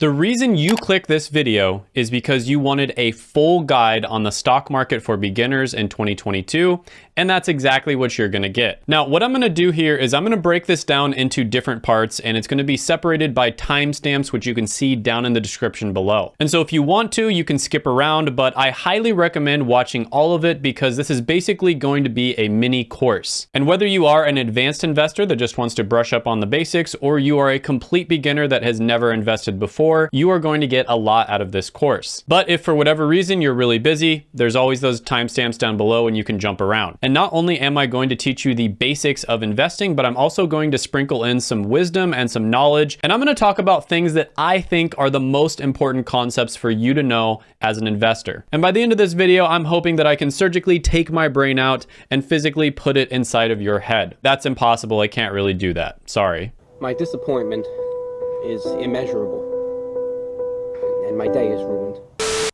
The reason you click this video is because you wanted a full guide on the stock market for beginners in 2022, and that's exactly what you're gonna get. Now, what I'm gonna do here is I'm gonna break this down into different parts, and it's gonna be separated by timestamps, which you can see down in the description below. And so if you want to, you can skip around, but I highly recommend watching all of it because this is basically going to be a mini course. And whether you are an advanced investor that just wants to brush up on the basics, or you are a complete beginner that has never invested before, you are going to get a lot out of this course. But if for whatever reason you're really busy, there's always those timestamps down below and you can jump around. And not only am I going to teach you the basics of investing, but I'm also going to sprinkle in some wisdom and some knowledge. And I'm going to talk about things that I think are the most important concepts for you to know as an investor. And by the end of this video, I'm hoping that I can surgically take my brain out and physically put it inside of your head. That's impossible. I can't really do that. Sorry. My disappointment is immeasurable and my day is ruined.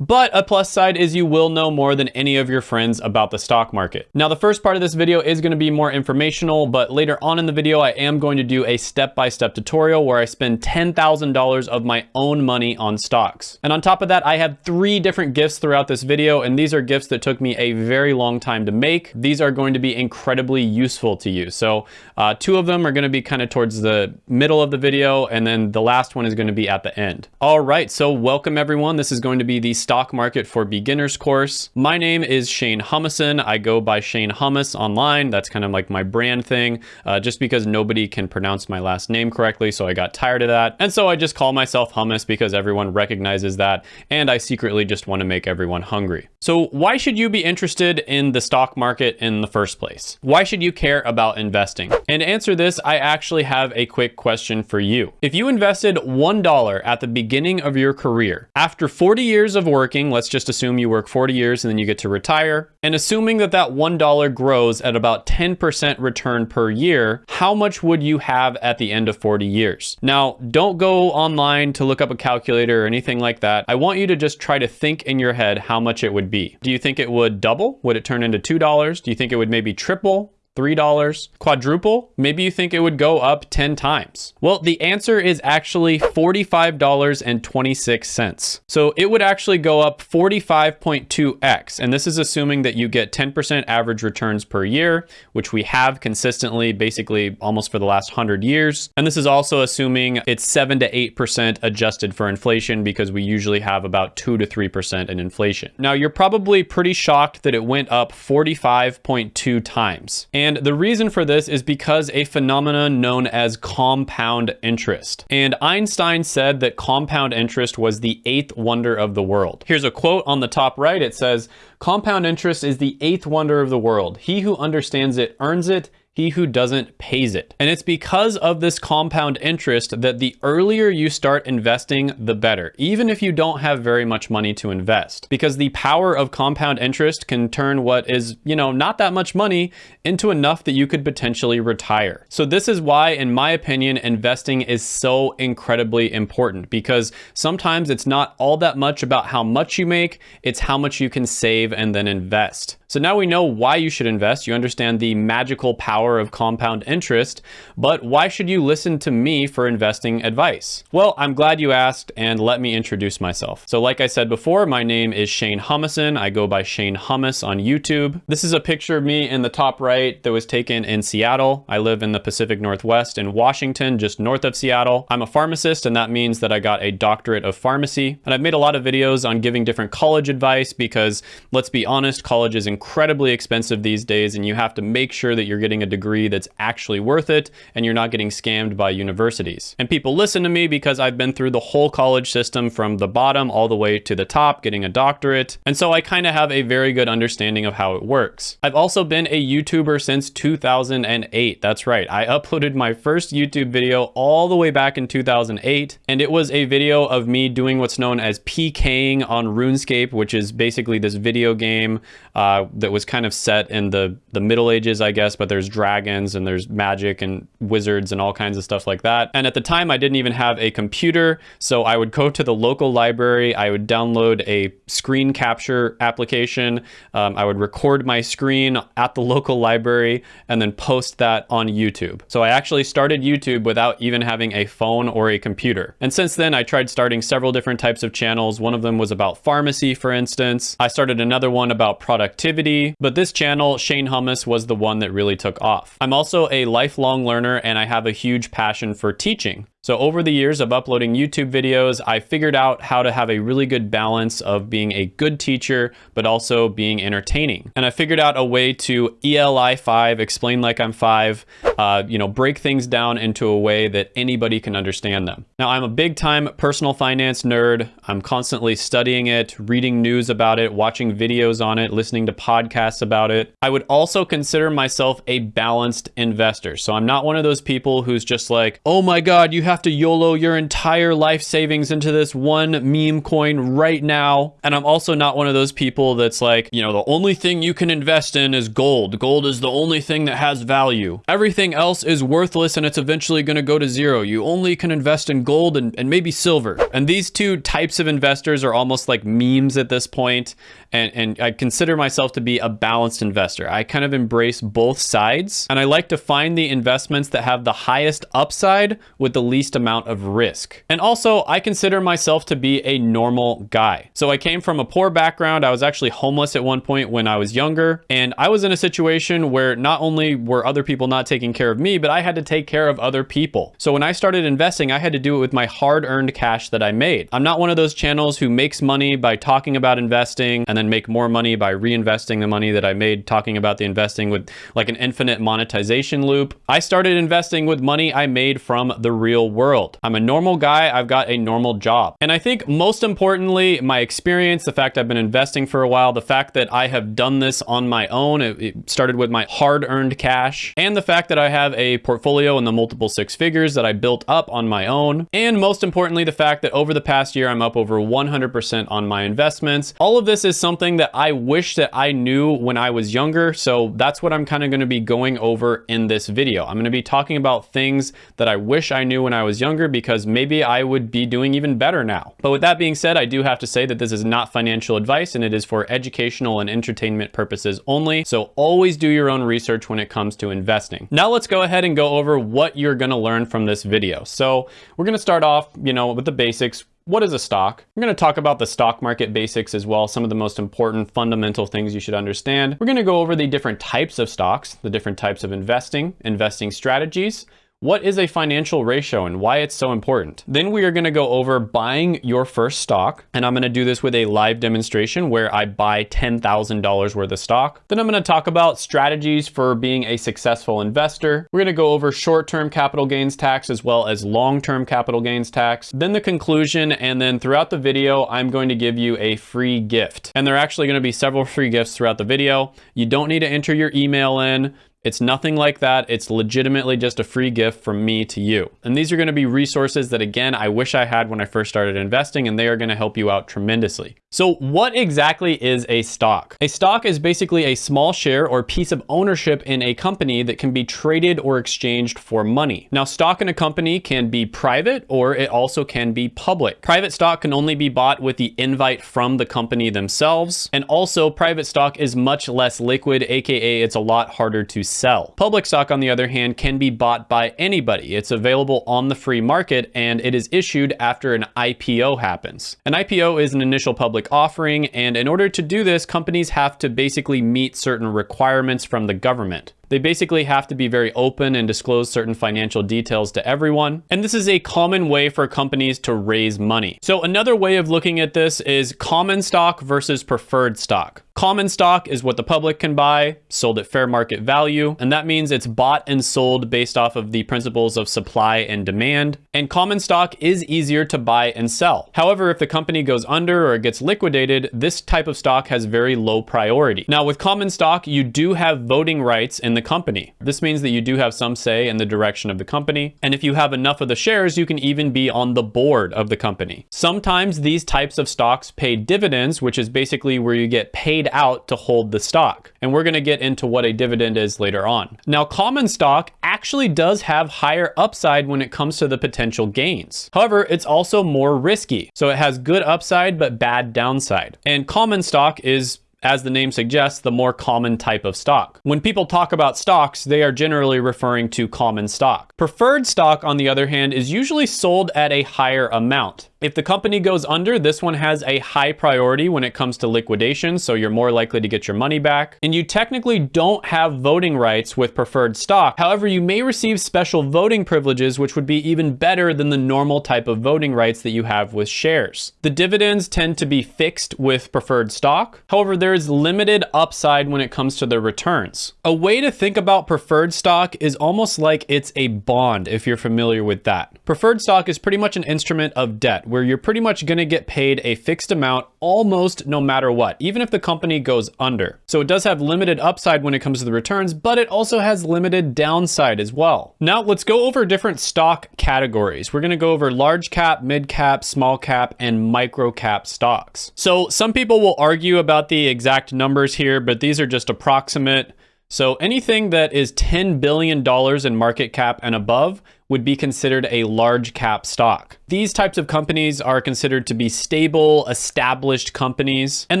But a plus side is you will know more than any of your friends about the stock market. Now, the first part of this video is gonna be more informational, but later on in the video, I am going to do a step-by-step -step tutorial where I spend $10,000 of my own money on stocks. And on top of that, I have three different gifts throughout this video, and these are gifts that took me a very long time to make. These are going to be incredibly useful to you. So uh, two of them are gonna be kind of towards the middle of the video, and then the last one is gonna be at the end. All right, so welcome everyone. This is going to be the Stock Market for Beginners course. My name is Shane Humison. I go by Shane Hummus online. That's kind of like my brand thing, uh, just because nobody can pronounce my last name correctly, so I got tired of that. And so I just call myself Hummus because everyone recognizes that, and I secretly just want to make everyone hungry. So why should you be interested in the stock market in the first place? Why should you care about investing? And to answer this, I actually have a quick question for you. If you invested $1 at the beginning of your career, after 40 years of working, let's just assume you work 40 years and then you get to retire, and assuming that that $1 grows at about 10% return per year, how much would you have at the end of 40 years? Now, don't go online to look up a calculator or anything like that. I want you to just try to think in your head how much it would be. Do you think it would double? Would it turn into $2? Do you think it would maybe triple? $3, quadruple, maybe you think it would go up 10 times. Well, the answer is actually $45.26. So it would actually go up 45.2x. And this is assuming that you get 10% average returns per year, which we have consistently basically almost for the last 100 years. And this is also assuming it's 7 to 8% adjusted for inflation because we usually have about 2 to 3% in inflation. Now, you're probably pretty shocked that it went up 45.2 times. And and the reason for this is because a phenomenon known as compound interest. And Einstein said that compound interest was the eighth wonder of the world. Here's a quote on the top right. It says, compound interest is the eighth wonder of the world. He who understands it earns it he who doesn't pays it. And it's because of this compound interest that the earlier you start investing, the better, even if you don't have very much money to invest. Because the power of compound interest can turn what is, you know, not that much money into enough that you could potentially retire. So this is why, in my opinion, investing is so incredibly important because sometimes it's not all that much about how much you make, it's how much you can save and then invest. So now we know why you should invest. You understand the magical power of compound interest, but why should you listen to me for investing advice? Well, I'm glad you asked and let me introduce myself. So like I said before, my name is Shane Humison. I go by Shane Hummus on YouTube. This is a picture of me in the top right that was taken in Seattle. I live in the Pacific Northwest in Washington, just north of Seattle. I'm a pharmacist and that means that I got a doctorate of pharmacy. And I've made a lot of videos on giving different college advice because let's be honest, college is incredibly expensive these days and you have to make sure that you're getting a degree that's actually worth it and you're not getting scammed by universities. And people listen to me because I've been through the whole college system from the bottom all the way to the top, getting a doctorate. And so I kind of have a very good understanding of how it works. I've also been a YouTuber since 2008. That's right. I uploaded my first YouTube video all the way back in 2008. And it was a video of me doing what's known as PKing on RuneScape, which is basically this video game uh, that was kind of set in the, the Middle Ages, I guess, but there's dragons and there's magic and wizards and all kinds of stuff like that. And at the time, I didn't even have a computer. So I would go to the local library, I would download a screen capture application, um, I would record my screen at the local library, and then post that on YouTube. So I actually started YouTube without even having a phone or a computer. And since then, I tried starting several different types of channels. One of them was about pharmacy, for instance. I started another one about productivity, but this channel, Shane Hummus, was the one that really took off. I'm also a lifelong learner and I have a huge passion for teaching. So over the years of uploading YouTube videos, I figured out how to have a really good balance of being a good teacher, but also being entertaining. And I figured out a way to ELI 5, explain like I'm five, uh, you know, break things down into a way that anybody can understand them. Now, I'm a big time personal finance nerd. I'm constantly studying it, reading news about it, watching videos on it, listening to podcasts about it. I would also consider myself a balanced investor. So I'm not one of those people who's just like, oh my God, you have have to YOLO your entire life savings into this one meme coin right now. And I'm also not one of those people that's like, you know, the only thing you can invest in is gold. Gold is the only thing that has value. Everything else is worthless and it's eventually going to go to zero. You only can invest in gold and, and maybe silver. And these two types of investors are almost like memes at this point and, and I consider myself to be a balanced investor. I kind of embrace both sides and I like to find the investments that have the highest upside with the least amount of risk. And also, I consider myself to be a normal guy. So I came from a poor background. I was actually homeless at one point when I was younger. And I was in a situation where not only were other people not taking care of me, but I had to take care of other people. So when I started investing, I had to do it with my hard earned cash that I made. I'm not one of those channels who makes money by talking about investing and then make more money by reinvesting the money that I made talking about the investing with like an infinite monetization loop. I started investing with money I made from the real world. I'm a normal guy. I've got a normal job. And I think most importantly, my experience, the fact I've been investing for a while, the fact that I have done this on my own, it, it started with my hard earned cash, and the fact that I have a portfolio in the multiple six figures that I built up on my own. And most importantly, the fact that over the past year, I'm up over 100% on my investments. All of this is something something that I wish that I knew when I was younger. So that's what I'm kind of going to be going over in this video. I'm going to be talking about things that I wish I knew when I was younger because maybe I would be doing even better now. But with that being said, I do have to say that this is not financial advice and it is for educational and entertainment purposes only. So always do your own research when it comes to investing. Now let's go ahead and go over what you're going to learn from this video. So we're going to start off, you know, with the basics what is a stock? I'm going to talk about the stock market basics as well, some of the most important fundamental things you should understand. We're going to go over the different types of stocks, the different types of investing, investing strategies, what is a financial ratio and why it's so important? Then we are gonna go over buying your first stock, and I'm gonna do this with a live demonstration where I buy $10,000 worth of stock. Then I'm gonna talk about strategies for being a successful investor. We're gonna go over short-term capital gains tax as well as long-term capital gains tax. Then the conclusion, and then throughout the video, I'm going to give you a free gift. And there are actually gonna be several free gifts throughout the video. You don't need to enter your email in. It's nothing like that. It's legitimately just a free gift from me to you. And these are gonna be resources that again, I wish I had when I first started investing and they are gonna help you out tremendously. So what exactly is a stock? A stock is basically a small share or piece of ownership in a company that can be traded or exchanged for money. Now, stock in a company can be private or it also can be public. Private stock can only be bought with the invite from the company themselves. And also private stock is much less liquid, AKA it's a lot harder to sell. Public stock, on the other hand, can be bought by anybody. It's available on the free market and it is issued after an IPO happens. An IPO is an initial public public offering. And in order to do this, companies have to basically meet certain requirements from the government. They basically have to be very open and disclose certain financial details to everyone. And this is a common way for companies to raise money. So another way of looking at this is common stock versus preferred stock. Common stock is what the public can buy, sold at fair market value, and that means it's bought and sold based off of the principles of supply and demand. And common stock is easier to buy and sell. However, if the company goes under or gets liquidated, this type of stock has very low priority. Now with common stock, you do have voting rights in the the company. This means that you do have some say in the direction of the company. And if you have enough of the shares, you can even be on the board of the company. Sometimes these types of stocks pay dividends, which is basically where you get paid out to hold the stock. And we're going to get into what a dividend is later on. Now, common stock actually does have higher upside when it comes to the potential gains. However, it's also more risky. So it has good upside, but bad downside. And common stock is as the name suggests, the more common type of stock. When people talk about stocks, they are generally referring to common stock. Preferred stock, on the other hand, is usually sold at a higher amount. If the company goes under, this one has a high priority when it comes to liquidation, so you're more likely to get your money back. And you technically don't have voting rights with preferred stock. However, you may receive special voting privileges, which would be even better than the normal type of voting rights that you have with shares. The dividends tend to be fixed with preferred stock. However, there is limited upside when it comes to the returns. A way to think about preferred stock is almost like it's a bond, if you're familiar with that. Preferred stock is pretty much an instrument of debt where you're pretty much to get paid a fixed amount almost no matter what, even if the company goes under. So it does have limited upside when it comes to the returns, but it also has limited downside as well. Now let's go over different stock categories. We're to go over large cap, mid cap, small cap, and micro cap stocks. So some people will argue about the exact numbers here, but these are just approximate. So anything that is $10 billion in market cap and above would be considered a large cap stock. These types of companies are considered to be stable, established companies, and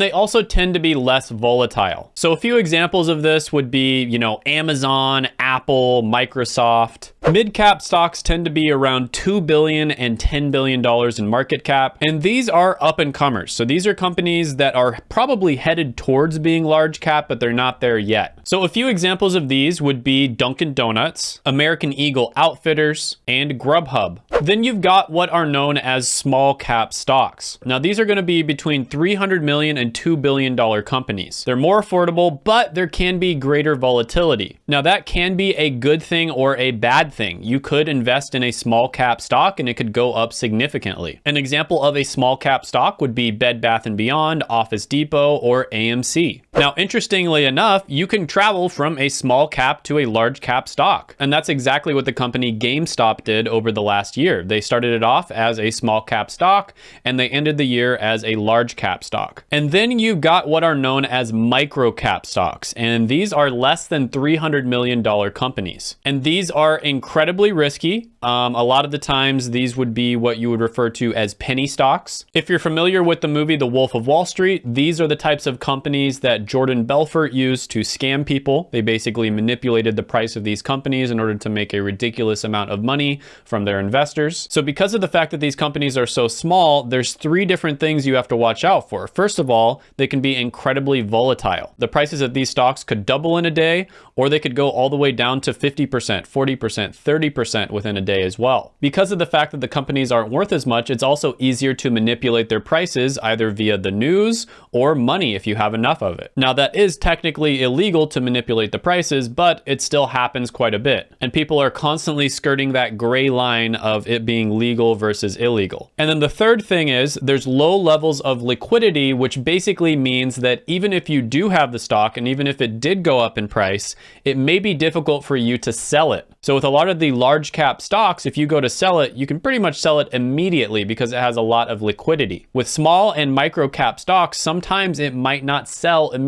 they also tend to be less volatile. So a few examples of this would be, you know, Amazon, Apple, Microsoft. Mid-cap stocks tend to be around $2 billion and $10 billion in market cap, and these are up and comers. So these are companies that are probably headed towards being large cap, but they're not there yet. So a few examples of these would be Dunkin' Donuts, American Eagle Outfitters, and Grubhub. Then you've got what are known as small cap stocks. Now these are going to be between 300 million and 2 billion dollar companies. They're more affordable, but there can be greater volatility. Now that can be a good thing or a bad thing. You could invest in a small cap stock and it could go up significantly. An example of a small cap stock would be Bed Bath & Beyond, Office Depot, or AMC. Now, interestingly enough, you can travel from a small cap to a large cap stock. And that's exactly what the company GameStop did over the last year. They started it off as a small cap stock and they ended the year as a large cap stock. And then you got what are known as micro cap stocks. And these are less than $300 million companies. And these are incredibly risky. Um, a lot of the times these would be what you would refer to as penny stocks. If you're familiar with the movie The Wolf of Wall Street, these are the types of companies that Jordan Belfort used to scam people. They basically manipulated the price of these companies in order to make a ridiculous amount of money from their investors. So because of the fact that these companies are so small, there's three different things you have to watch out for. First of all, they can be incredibly volatile. The prices of these stocks could double in a day, or they could go all the way down to 50%, 40%, 30% within a day as well. Because of the fact that the companies aren't worth as much, it's also easier to manipulate their prices either via the news or money if you have enough of it. Now that is technically illegal to manipulate the prices, but it still happens quite a bit. And people are constantly skirting that gray line of it being legal versus illegal. And then the third thing is there's low levels of liquidity, which basically means that even if you do have the stock and even if it did go up in price, it may be difficult for you to sell it. So with a lot of the large cap stocks, if you go to sell it, you can pretty much sell it immediately because it has a lot of liquidity. With small and micro cap stocks, sometimes it might not sell immediately.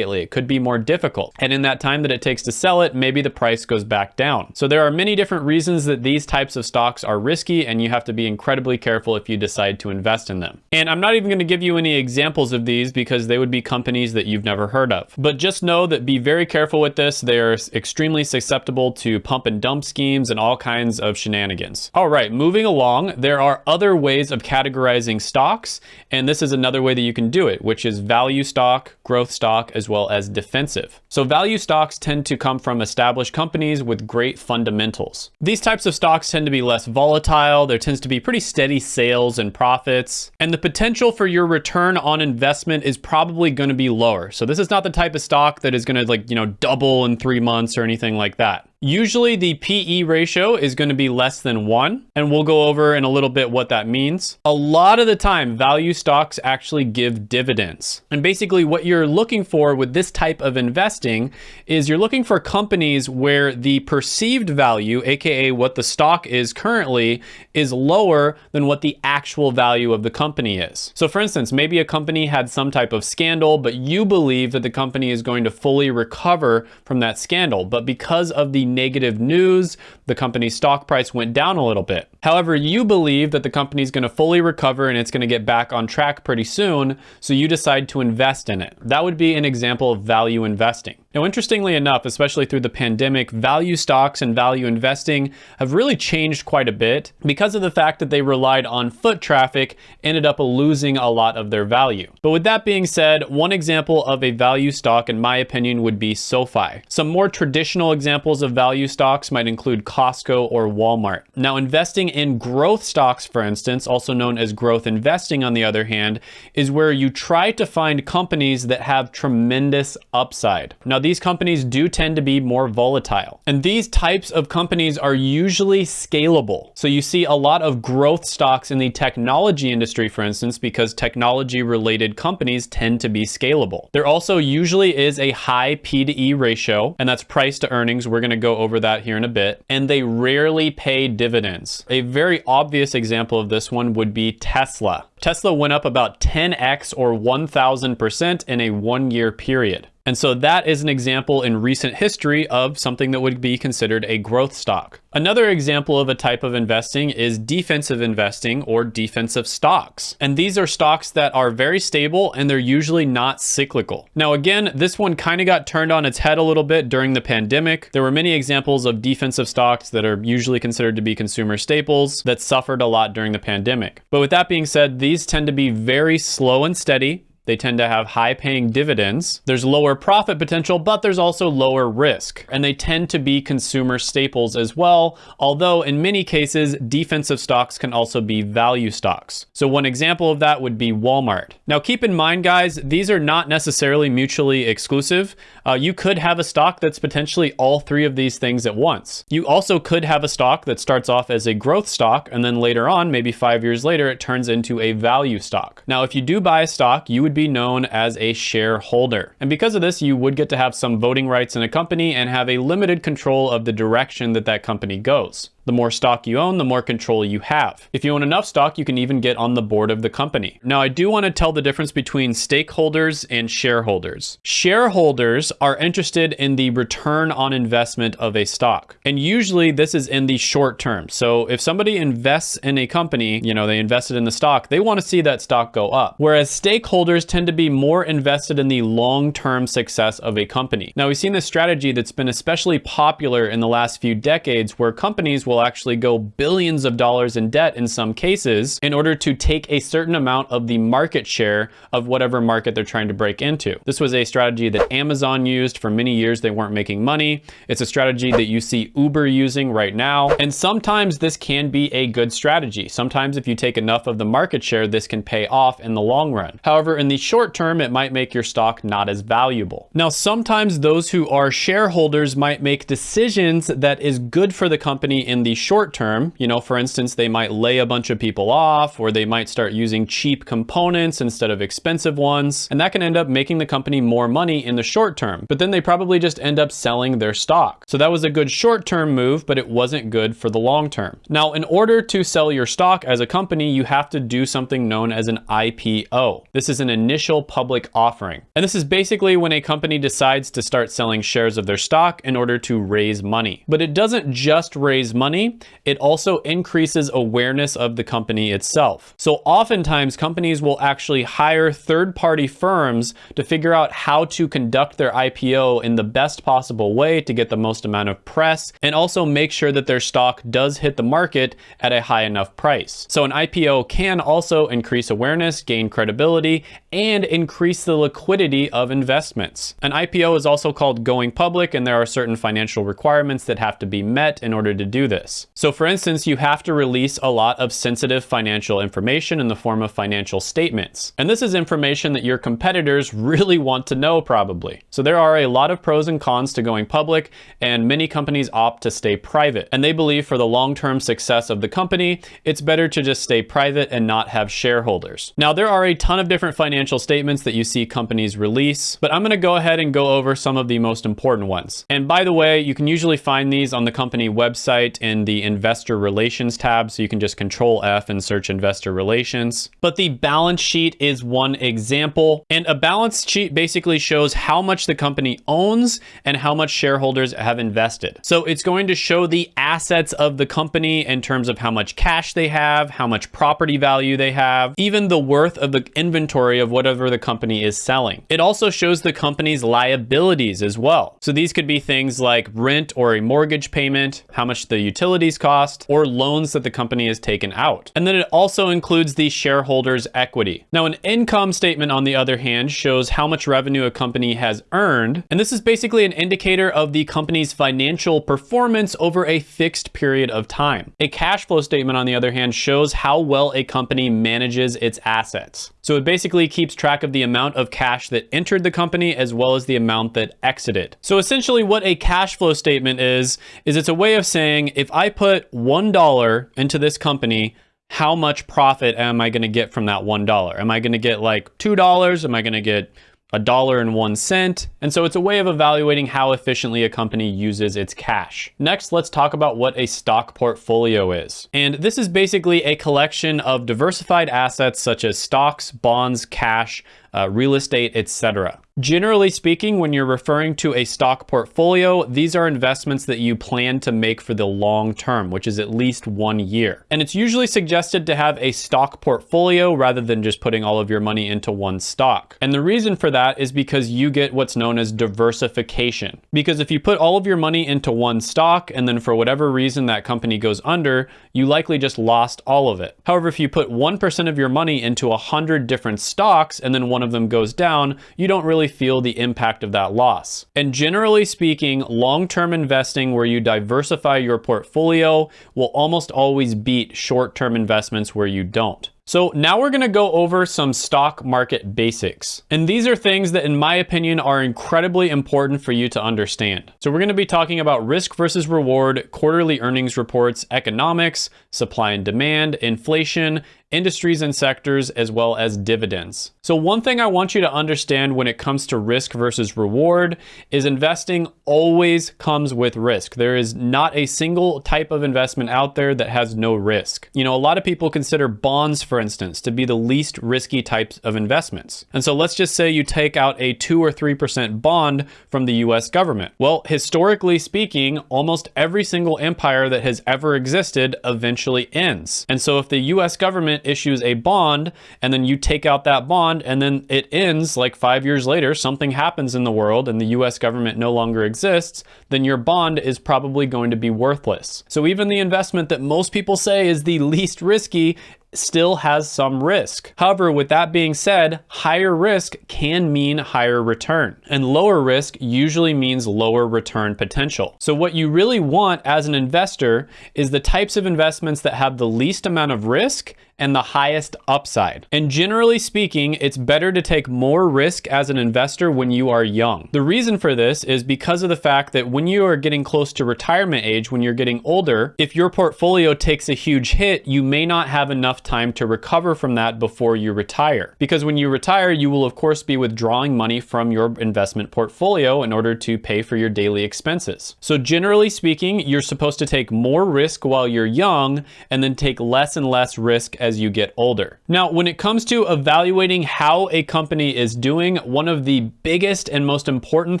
It could be more difficult. And in that time that it takes to sell it, maybe the price goes back down. So there are many different reasons that these types of stocks are risky and you have to be incredibly careful if you decide to invest in them. And I'm not even gonna give you any examples of these because they would be companies that you've never heard of. But just know that be very careful with this. They are extremely susceptible to pump and dump schemes and all kinds of shenanigans. All right, moving along, there are other ways of categorizing stocks, and this is another way that you can do it, which is value stock, growth stock, as well as defensive. So value stocks tend to come from established companies with great fundamentals. These types of stocks tend to be less volatile, there tends to be pretty steady sales and profits, and the potential for your return on investment is probably gonna be lower. So this is not the type of stock that is gonna like, you know, double in three months or anything like that. Usually the PE ratio is going to be less than one, and we'll go over in a little bit what that means. A lot of the time, value stocks actually give dividends. And basically what you're looking for with this type of investing is you're looking for companies where the perceived value, AKA what the stock is currently, is lower than what the actual value of the company is. So for instance, maybe a company had some type of scandal, but you believe that the company is going to fully recover from that scandal. But because of the negative news, the company's stock price went down a little bit. However, you believe that the company is going to fully recover and it's going to get back on track pretty soon, so you decide to invest in it. That would be an example of value investing. Now, interestingly enough, especially through the pandemic, value stocks and value investing have really changed quite a bit because of the fact that they relied on foot traffic, ended up losing a lot of their value. But with that being said, one example of a value stock, in my opinion, would be SoFi. Some more traditional examples of value stocks might include Costco or Walmart. Now, investing in growth stocks, for instance, also known as growth investing on the other hand, is where you try to find companies that have tremendous upside. Now, these companies do tend to be more volatile. And these types of companies are usually scalable. So you see a lot of growth stocks in the technology industry, for instance, because technology related companies tend to be scalable. There also usually is a high P to E ratio, and that's price to earnings. We're gonna go over that here in a bit. And they rarely pay dividends. A very obvious example of this one would be Tesla. Tesla went up about 10x or 1000% in a one year period. And so that is an example in recent history of something that would be considered a growth stock. Another example of a type of investing is defensive investing or defensive stocks. And these are stocks that are very stable and they're usually not cyclical. Now, again, this one kind of got turned on its head a little bit during the pandemic. There were many examples of defensive stocks that are usually considered to be consumer staples that suffered a lot during the pandemic. But with that being said, these tend to be very slow and steady. They tend to have high paying dividends. There's lower profit potential, but there's also lower risk. And they tend to be consumer staples as well, although in many cases, defensive stocks can also be value stocks. So one example of that would be Walmart. Now keep in mind, guys, these are not necessarily mutually exclusive. Uh, you could have a stock that's potentially all three of these things at once. You also could have a stock that starts off as a growth stock, and then later on, maybe five years later, it turns into a value stock. Now, if you do buy a stock, you would would be known as a shareholder. And because of this, you would get to have some voting rights in a company and have a limited control of the direction that that company goes. The more stock you own, the more control you have. If you own enough stock, you can even get on the board of the company. Now, I do want to tell the difference between stakeholders and shareholders. Shareholders are interested in the return on investment of a stock. And usually this is in the short term. So if somebody invests in a company, you know, they invested in the stock, they want to see that stock go up. Whereas stakeholders tend to be more invested in the long-term success of a company. Now, we've seen this strategy that's been especially popular in the last few decades where companies will will actually go billions of dollars in debt in some cases in order to take a certain amount of the market share of whatever market they're trying to break into. This was a strategy that Amazon used for many years. They weren't making money. It's a strategy that you see Uber using right now. And sometimes this can be a good strategy. Sometimes if you take enough of the market share, this can pay off in the long run. However, in the short term, it might make your stock not as valuable. Now, sometimes those who are shareholders might make decisions that is good for the company in the short term, you know, for instance, they might lay a bunch of people off or they might start using cheap components instead of expensive ones. And that can end up making the company more money in the short term. But then they probably just end up selling their stock. So that was a good short term move, but it wasn't good for the long term. Now, in order to sell your stock as a company, you have to do something known as an IPO. This is an initial public offering. And this is basically when a company decides to start selling shares of their stock in order to raise money. But it doesn't just raise money money, it also increases awareness of the company itself. So oftentimes companies will actually hire third-party firms to figure out how to conduct their IPO in the best possible way to get the most amount of press and also make sure that their stock does hit the market at a high enough price. So an IPO can also increase awareness, gain credibility, and increase the liquidity of investments. An IPO is also called going public and there are certain financial requirements that have to be met in order to do this this. So for instance, you have to release a lot of sensitive financial information in the form of financial statements. And this is information that your competitors really want to know probably. So there are a lot of pros and cons to going public and many companies opt to stay private. And they believe for the long-term success of the company, it's better to just stay private and not have shareholders. Now there are a ton of different financial statements that you see companies release, but I'm gonna go ahead and go over some of the most important ones. And by the way, you can usually find these on the company website in the investor relations tab. So you can just control F and search investor relations. But the balance sheet is one example. And a balance sheet basically shows how much the company owns and how much shareholders have invested. So it's going to show the assets of the company in terms of how much cash they have, how much property value they have, even the worth of the inventory of whatever the company is selling. It also shows the company's liabilities as well. So these could be things like rent or a mortgage payment, how much the utilities cost, or loans that the company has taken out. And then it also includes the shareholders' equity. Now, an income statement, on the other hand, shows how much revenue a company has earned. And this is basically an indicator of the company's financial performance over a fixed period of time. A cash flow statement, on the other hand, shows how well a company manages its assets. So it basically keeps track of the amount of cash that entered the company as well as the amount that exited. So essentially what a cash flow statement is, is it's a way of saying if I put $1 into this company, how much profit am I going to get from that $1? Am I going to get like $2? Am I going to get a dollar and one cent. And so it's a way of evaluating how efficiently a company uses its cash. Next, let's talk about what a stock portfolio is. And this is basically a collection of diversified assets such as stocks, bonds, cash, uh, real estate, etc. Generally speaking, when you're referring to a stock portfolio, these are investments that you plan to make for the long term, which is at least one year. And it's usually suggested to have a stock portfolio rather than just putting all of your money into one stock. And the reason for that is because you get what's known as diversification. Because if you put all of your money into one stock and then for whatever reason that company goes under, you likely just lost all of it. However, if you put 1% of your money into 100 different stocks and then one of them goes down, you don't really feel the impact of that loss. And generally speaking, long-term investing where you diversify your portfolio will almost always beat short-term investments where you don't. So now we're gonna go over some stock market basics. And these are things that in my opinion are incredibly important for you to understand. So we're gonna be talking about risk versus reward, quarterly earnings reports, economics, supply and demand, inflation, industries and sectors, as well as dividends. So one thing I want you to understand when it comes to risk versus reward is investing always comes with risk. There is not a single type of investment out there that has no risk. You know, a lot of people consider bonds, for instance, to be the least risky types of investments. And so let's just say you take out a two or 3% bond from the US government. Well, historically speaking, almost every single empire that has ever existed eventually ends. And so if the US government issues a bond and then you take out that bond and then it ends like five years later, something happens in the world and the US government no longer exists, then your bond is probably going to be worthless. So even the investment that most people say is the least risky still has some risk. However, with that being said, higher risk can mean higher return and lower risk usually means lower return potential. So what you really want as an investor is the types of investments that have the least amount of risk and the highest upside. And generally speaking, it's better to take more risk as an investor when you are young. The reason for this is because of the fact that when you are getting close to retirement age, when you're getting older, if your portfolio takes a huge hit, you may not have enough time to recover from that before you retire. Because when you retire, you will of course be withdrawing money from your investment portfolio in order to pay for your daily expenses. So generally speaking, you're supposed to take more risk while you're young and then take less and less risk as you get older. Now, when it comes to evaluating how a company is doing, one of the biggest and most important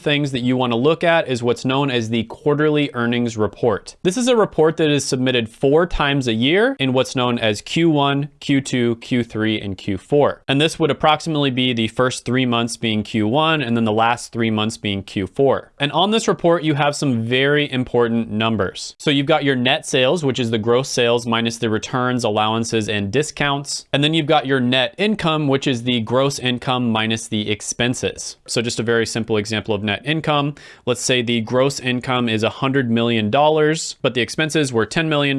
things that you want to look at is what's known as the quarterly earnings report. This is a report that is submitted four times a year in what's known as Q1, Q1, Q2, Q3, and Q4. And this would approximately be the first three months being Q1 and then the last three months being Q4. And on this report, you have some very important numbers. So you've got your net sales, which is the gross sales minus the returns, allowances, and discounts. And then you've got your net income, which is the gross income minus the expenses. So just a very simple example of net income. Let's say the gross income is $100 million, but the expenses were $10 million.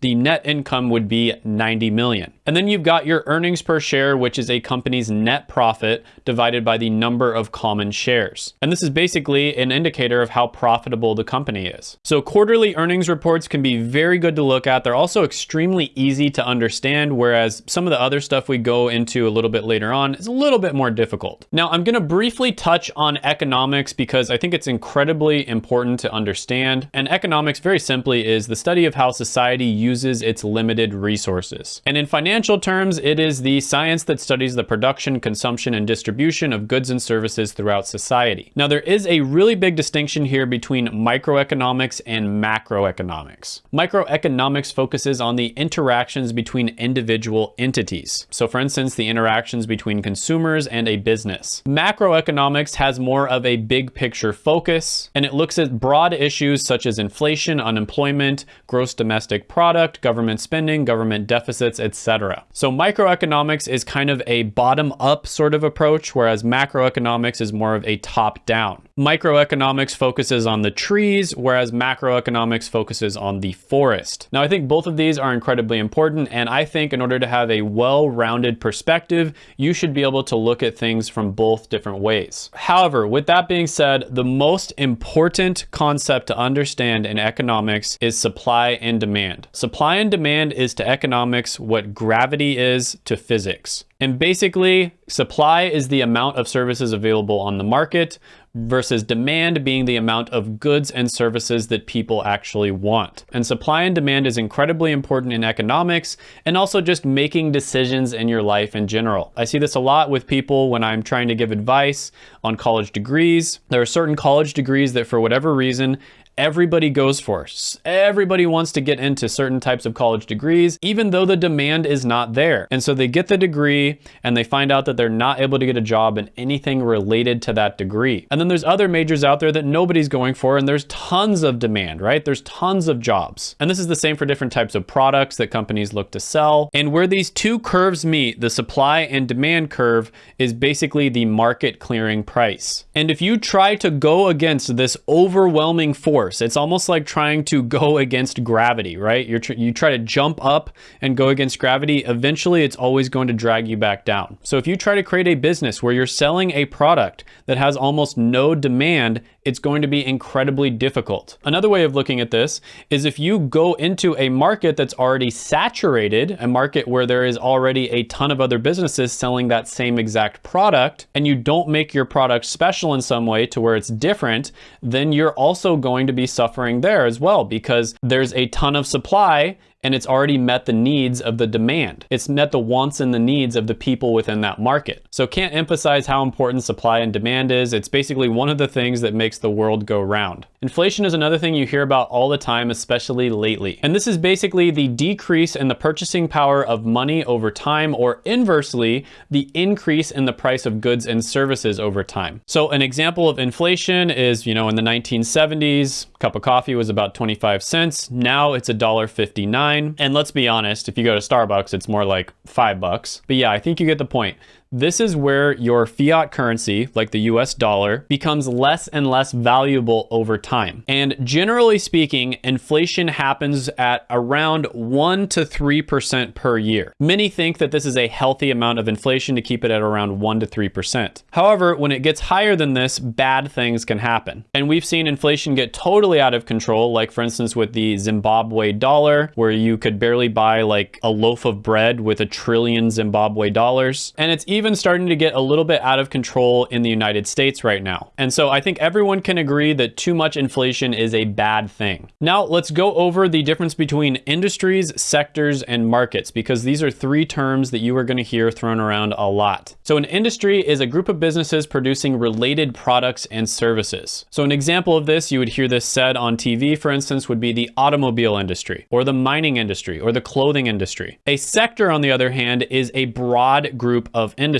The net income would be 90 million. And then you've got your earnings per share, which is a company's net profit divided by the number of common shares. And this is basically an indicator of how profitable the company is. So quarterly earnings reports can be very good to look at. They're also extremely easy to understand, whereas some of the other stuff we go into a little bit later on is a little bit more difficult. Now, I'm gonna briefly touch on economics because I think it's incredibly important to understand. And economics, very simply, is the study of how society uses its limited resources. And in financial terms, it is the science that studies the production, consumption, and distribution of goods and services throughout society. Now, there is a really big distinction here between microeconomics and macroeconomics. Microeconomics focuses on the interactions between individual entities. So for instance, the interactions between consumers and a business. Macroeconomics has more of a big picture focus, and it looks at broad issues such as inflation, unemployment, gross domestic product, government spending, government deficits, etc. So microeconomics is kind of a bottom up sort of approach, whereas macroeconomics is more of a top down. Microeconomics focuses on the trees, whereas macroeconomics focuses on the forest. Now, I think both of these are incredibly important, and I think in order to have a well-rounded perspective, you should be able to look at things from both different ways. However, with that being said, the most important concept to understand in economics is supply and demand. Supply and demand is to economics what gravity is to physics. And basically, supply is the amount of services available on the market versus demand being the amount of goods and services that people actually want. And supply and demand is incredibly important in economics and also just making decisions in your life in general. I see this a lot with people when I'm trying to give advice on college degrees. There are certain college degrees that for whatever reason everybody goes for. Everybody wants to get into certain types of college degrees, even though the demand is not there. And so they get the degree and they find out that they're not able to get a job in anything related to that degree. And then there's other majors out there that nobody's going for and there's tons of demand, right? There's tons of jobs. And this is the same for different types of products that companies look to sell. And where these two curves meet, the supply and demand curve is basically the market clearing price. And if you try to go against this overwhelming force force. It's almost like trying to go against gravity, right? You're tr you try to jump up and go against gravity. Eventually, it's always going to drag you back down. So if you try to create a business where you're selling a product that has almost no demand, it's going to be incredibly difficult. Another way of looking at this is if you go into a market that's already saturated, a market where there is already a ton of other businesses selling that same exact product, and you don't make your product special in some way to where it's different, then you're also going to be suffering there as well because there's a ton of supply and it's already met the needs of the demand. It's met the wants and the needs of the people within that market. So can't emphasize how important supply and demand is. It's basically one of the things that makes the world go round. Inflation is another thing you hear about all the time, especially lately. And this is basically the decrease in the purchasing power of money over time, or inversely, the increase in the price of goods and services over time. So an example of inflation is, you know, in the 1970s, a cup of coffee was about 25 cents. Now it's $1.59 And let's be honest, if you go to Starbucks, it's more like five bucks. But yeah, I think you get the point. This is where your fiat currency, like the US dollar, becomes less and less valuable over time. And generally speaking, inflation happens at around 1 to 3% per year. Many think that this is a healthy amount of inflation to keep it at around 1 to 3%. However, when it gets higher than this, bad things can happen. And we've seen inflation get totally out of control, like for instance with the Zimbabwe dollar, where you could barely buy like a loaf of bread with a trillion Zimbabwe dollars. And it's even even starting to get a little bit out of control in the United States right now. And so I think everyone can agree that too much inflation is a bad thing. Now let's go over the difference between industries, sectors, and markets, because these are three terms that you are gonna hear thrown around a lot. So an industry is a group of businesses producing related products and services. So an example of this, you would hear this said on TV, for instance, would be the automobile industry, or the mining industry, or the clothing industry. A sector, on the other hand, is a broad group of industries.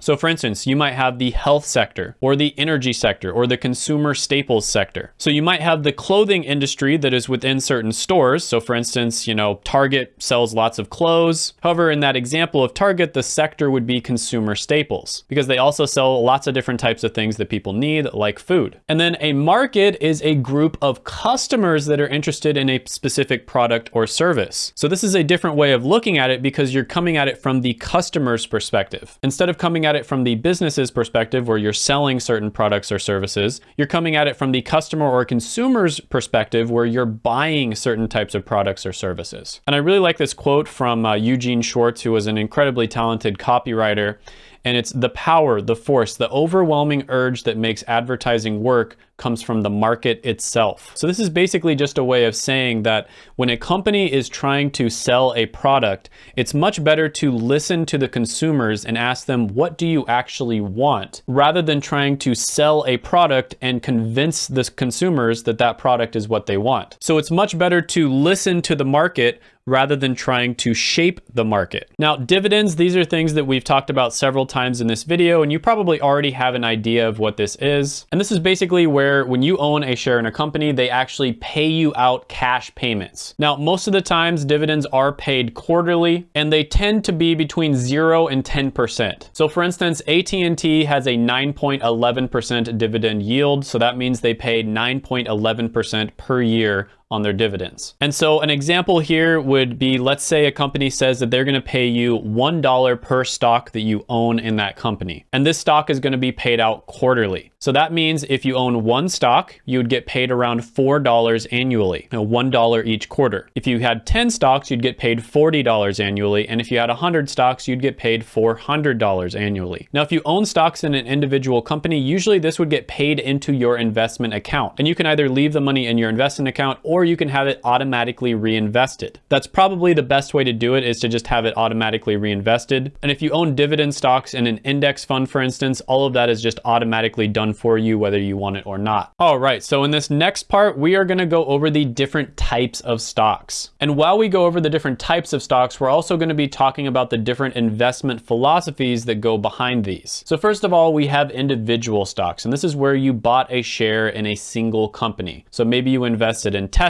So for instance, you might have the health sector, or the energy sector, or the consumer staples sector. So you might have the clothing industry that is within certain stores. So for instance, you know, Target sells lots of clothes. However, in that example of Target, the sector would be consumer staples because they also sell lots of different types of things that people need, like food. And then a market is a group of customers that are interested in a specific product or service. So this is a different way of looking at it because you're coming at it from the customer's perspective. Instead of coming at it from the business's perspective where you're selling certain products or services, you're coming at it from the customer or consumer's perspective where you're buying certain types of products or services. And I really like this quote from uh, Eugene Schwartz, who was an incredibly talented copywriter. And it's the power, the force, the overwhelming urge that makes advertising work comes from the market itself. So this is basically just a way of saying that when a company is trying to sell a product, it's much better to listen to the consumers and ask them, what do you actually want? Rather than trying to sell a product and convince the consumers that that product is what they want. So it's much better to listen to the market rather than trying to shape the market. Now, dividends, these are things that we've talked about several times in this video, and you probably already have an idea of what this is. And this is basically where when you own a share in a company, they actually pay you out cash payments. Now, most of the times dividends are paid quarterly, and they tend to be between zero and 10%. So for instance, AT&T has a 9.11% dividend yield. So that means they pay 9.11% per year on their dividends. And so an example here would be, let's say a company says that they're gonna pay you $1 per stock that you own in that company. And this stock is gonna be paid out quarterly. So that means if you own one stock, you would get paid around $4 annually, you know, $1 each quarter. If you had 10 stocks, you'd get paid $40 annually. And if you had 100 stocks, you'd get paid $400 annually. Now, if you own stocks in an individual company, usually this would get paid into your investment account. And you can either leave the money in your investment account or you can have it automatically reinvested. That's probably the best way to do it is to just have it automatically reinvested. And if you own dividend stocks in an index fund, for instance, all of that is just automatically done for you whether you want it or not. All right, so in this next part, we are gonna go over the different types of stocks. And while we go over the different types of stocks, we're also gonna be talking about the different investment philosophies that go behind these. So first of all, we have individual stocks, and this is where you bought a share in a single company. So maybe you invested in Tesla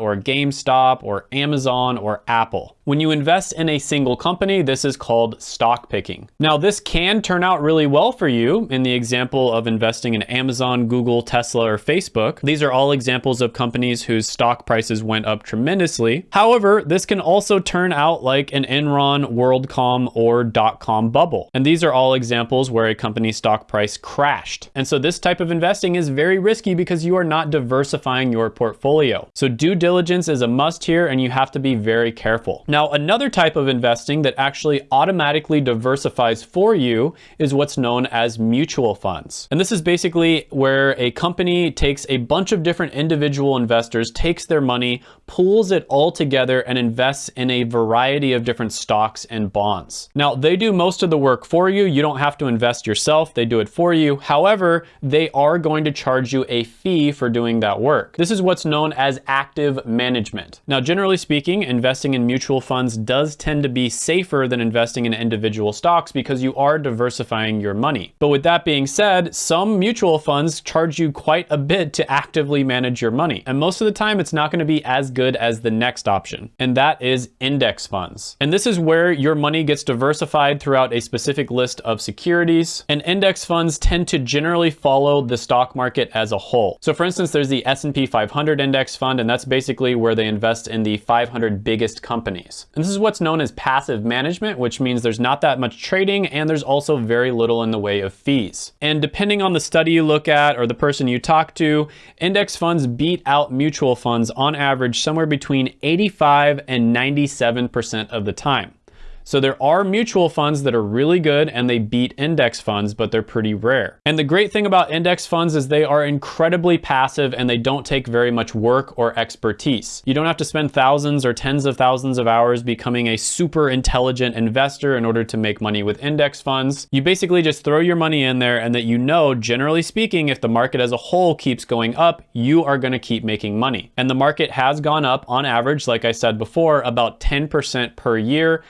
or GameStop or Amazon or Apple. When you invest in a single company, this is called stock picking. Now, this can turn out really well for you in the example of investing in Amazon, Google, Tesla, or Facebook. These are all examples of companies whose stock prices went up tremendously. However, this can also turn out like an Enron, WorldCom, or dot-com bubble. And these are all examples where a company's stock price crashed. And so this type of investing is very risky because you are not diversifying your portfolio. So due diligence is a must here and you have to be very careful. Now, now, another type of investing that actually automatically diversifies for you is what's known as mutual funds. And this is basically where a company takes a bunch of different individual investors, takes their money, pools it all together and invests in a variety of different stocks and bonds. Now, they do most of the work for you. You don't have to invest yourself. They do it for you. However, they are going to charge you a fee for doing that work. This is what's known as active management. Now, generally speaking, investing in mutual funds does tend to be safer than investing in individual stocks because you are diversifying your money. But with that being said, some mutual funds charge you quite a bit to actively manage your money. And most of the time, it's not gonna be as good as the next option, and that is index funds. And this is where your money gets diversified throughout a specific list of securities, and index funds tend to generally follow the stock market as a whole. So for instance, there's the S&P 500 index fund, and that's basically where they invest in the 500 biggest companies. And this is what's known as passive management, which means there's not that much trading and there's also very little in the way of fees. And depending on the study you look at or the person you talk to, index funds beat out mutual funds on average somewhere between 85 and 97% of the time. So there are mutual funds that are really good and they beat index funds, but they're pretty rare. And the great thing about index funds is they are incredibly passive and they don't take very much work or expertise. You don't have to spend thousands or tens of thousands of hours becoming a super intelligent investor in order to make money with index funds. You basically just throw your money in there and that you know, generally speaking, if the market as a whole keeps going up, you are gonna keep making money. And the market has gone up on average, like I said before, about 10% per year,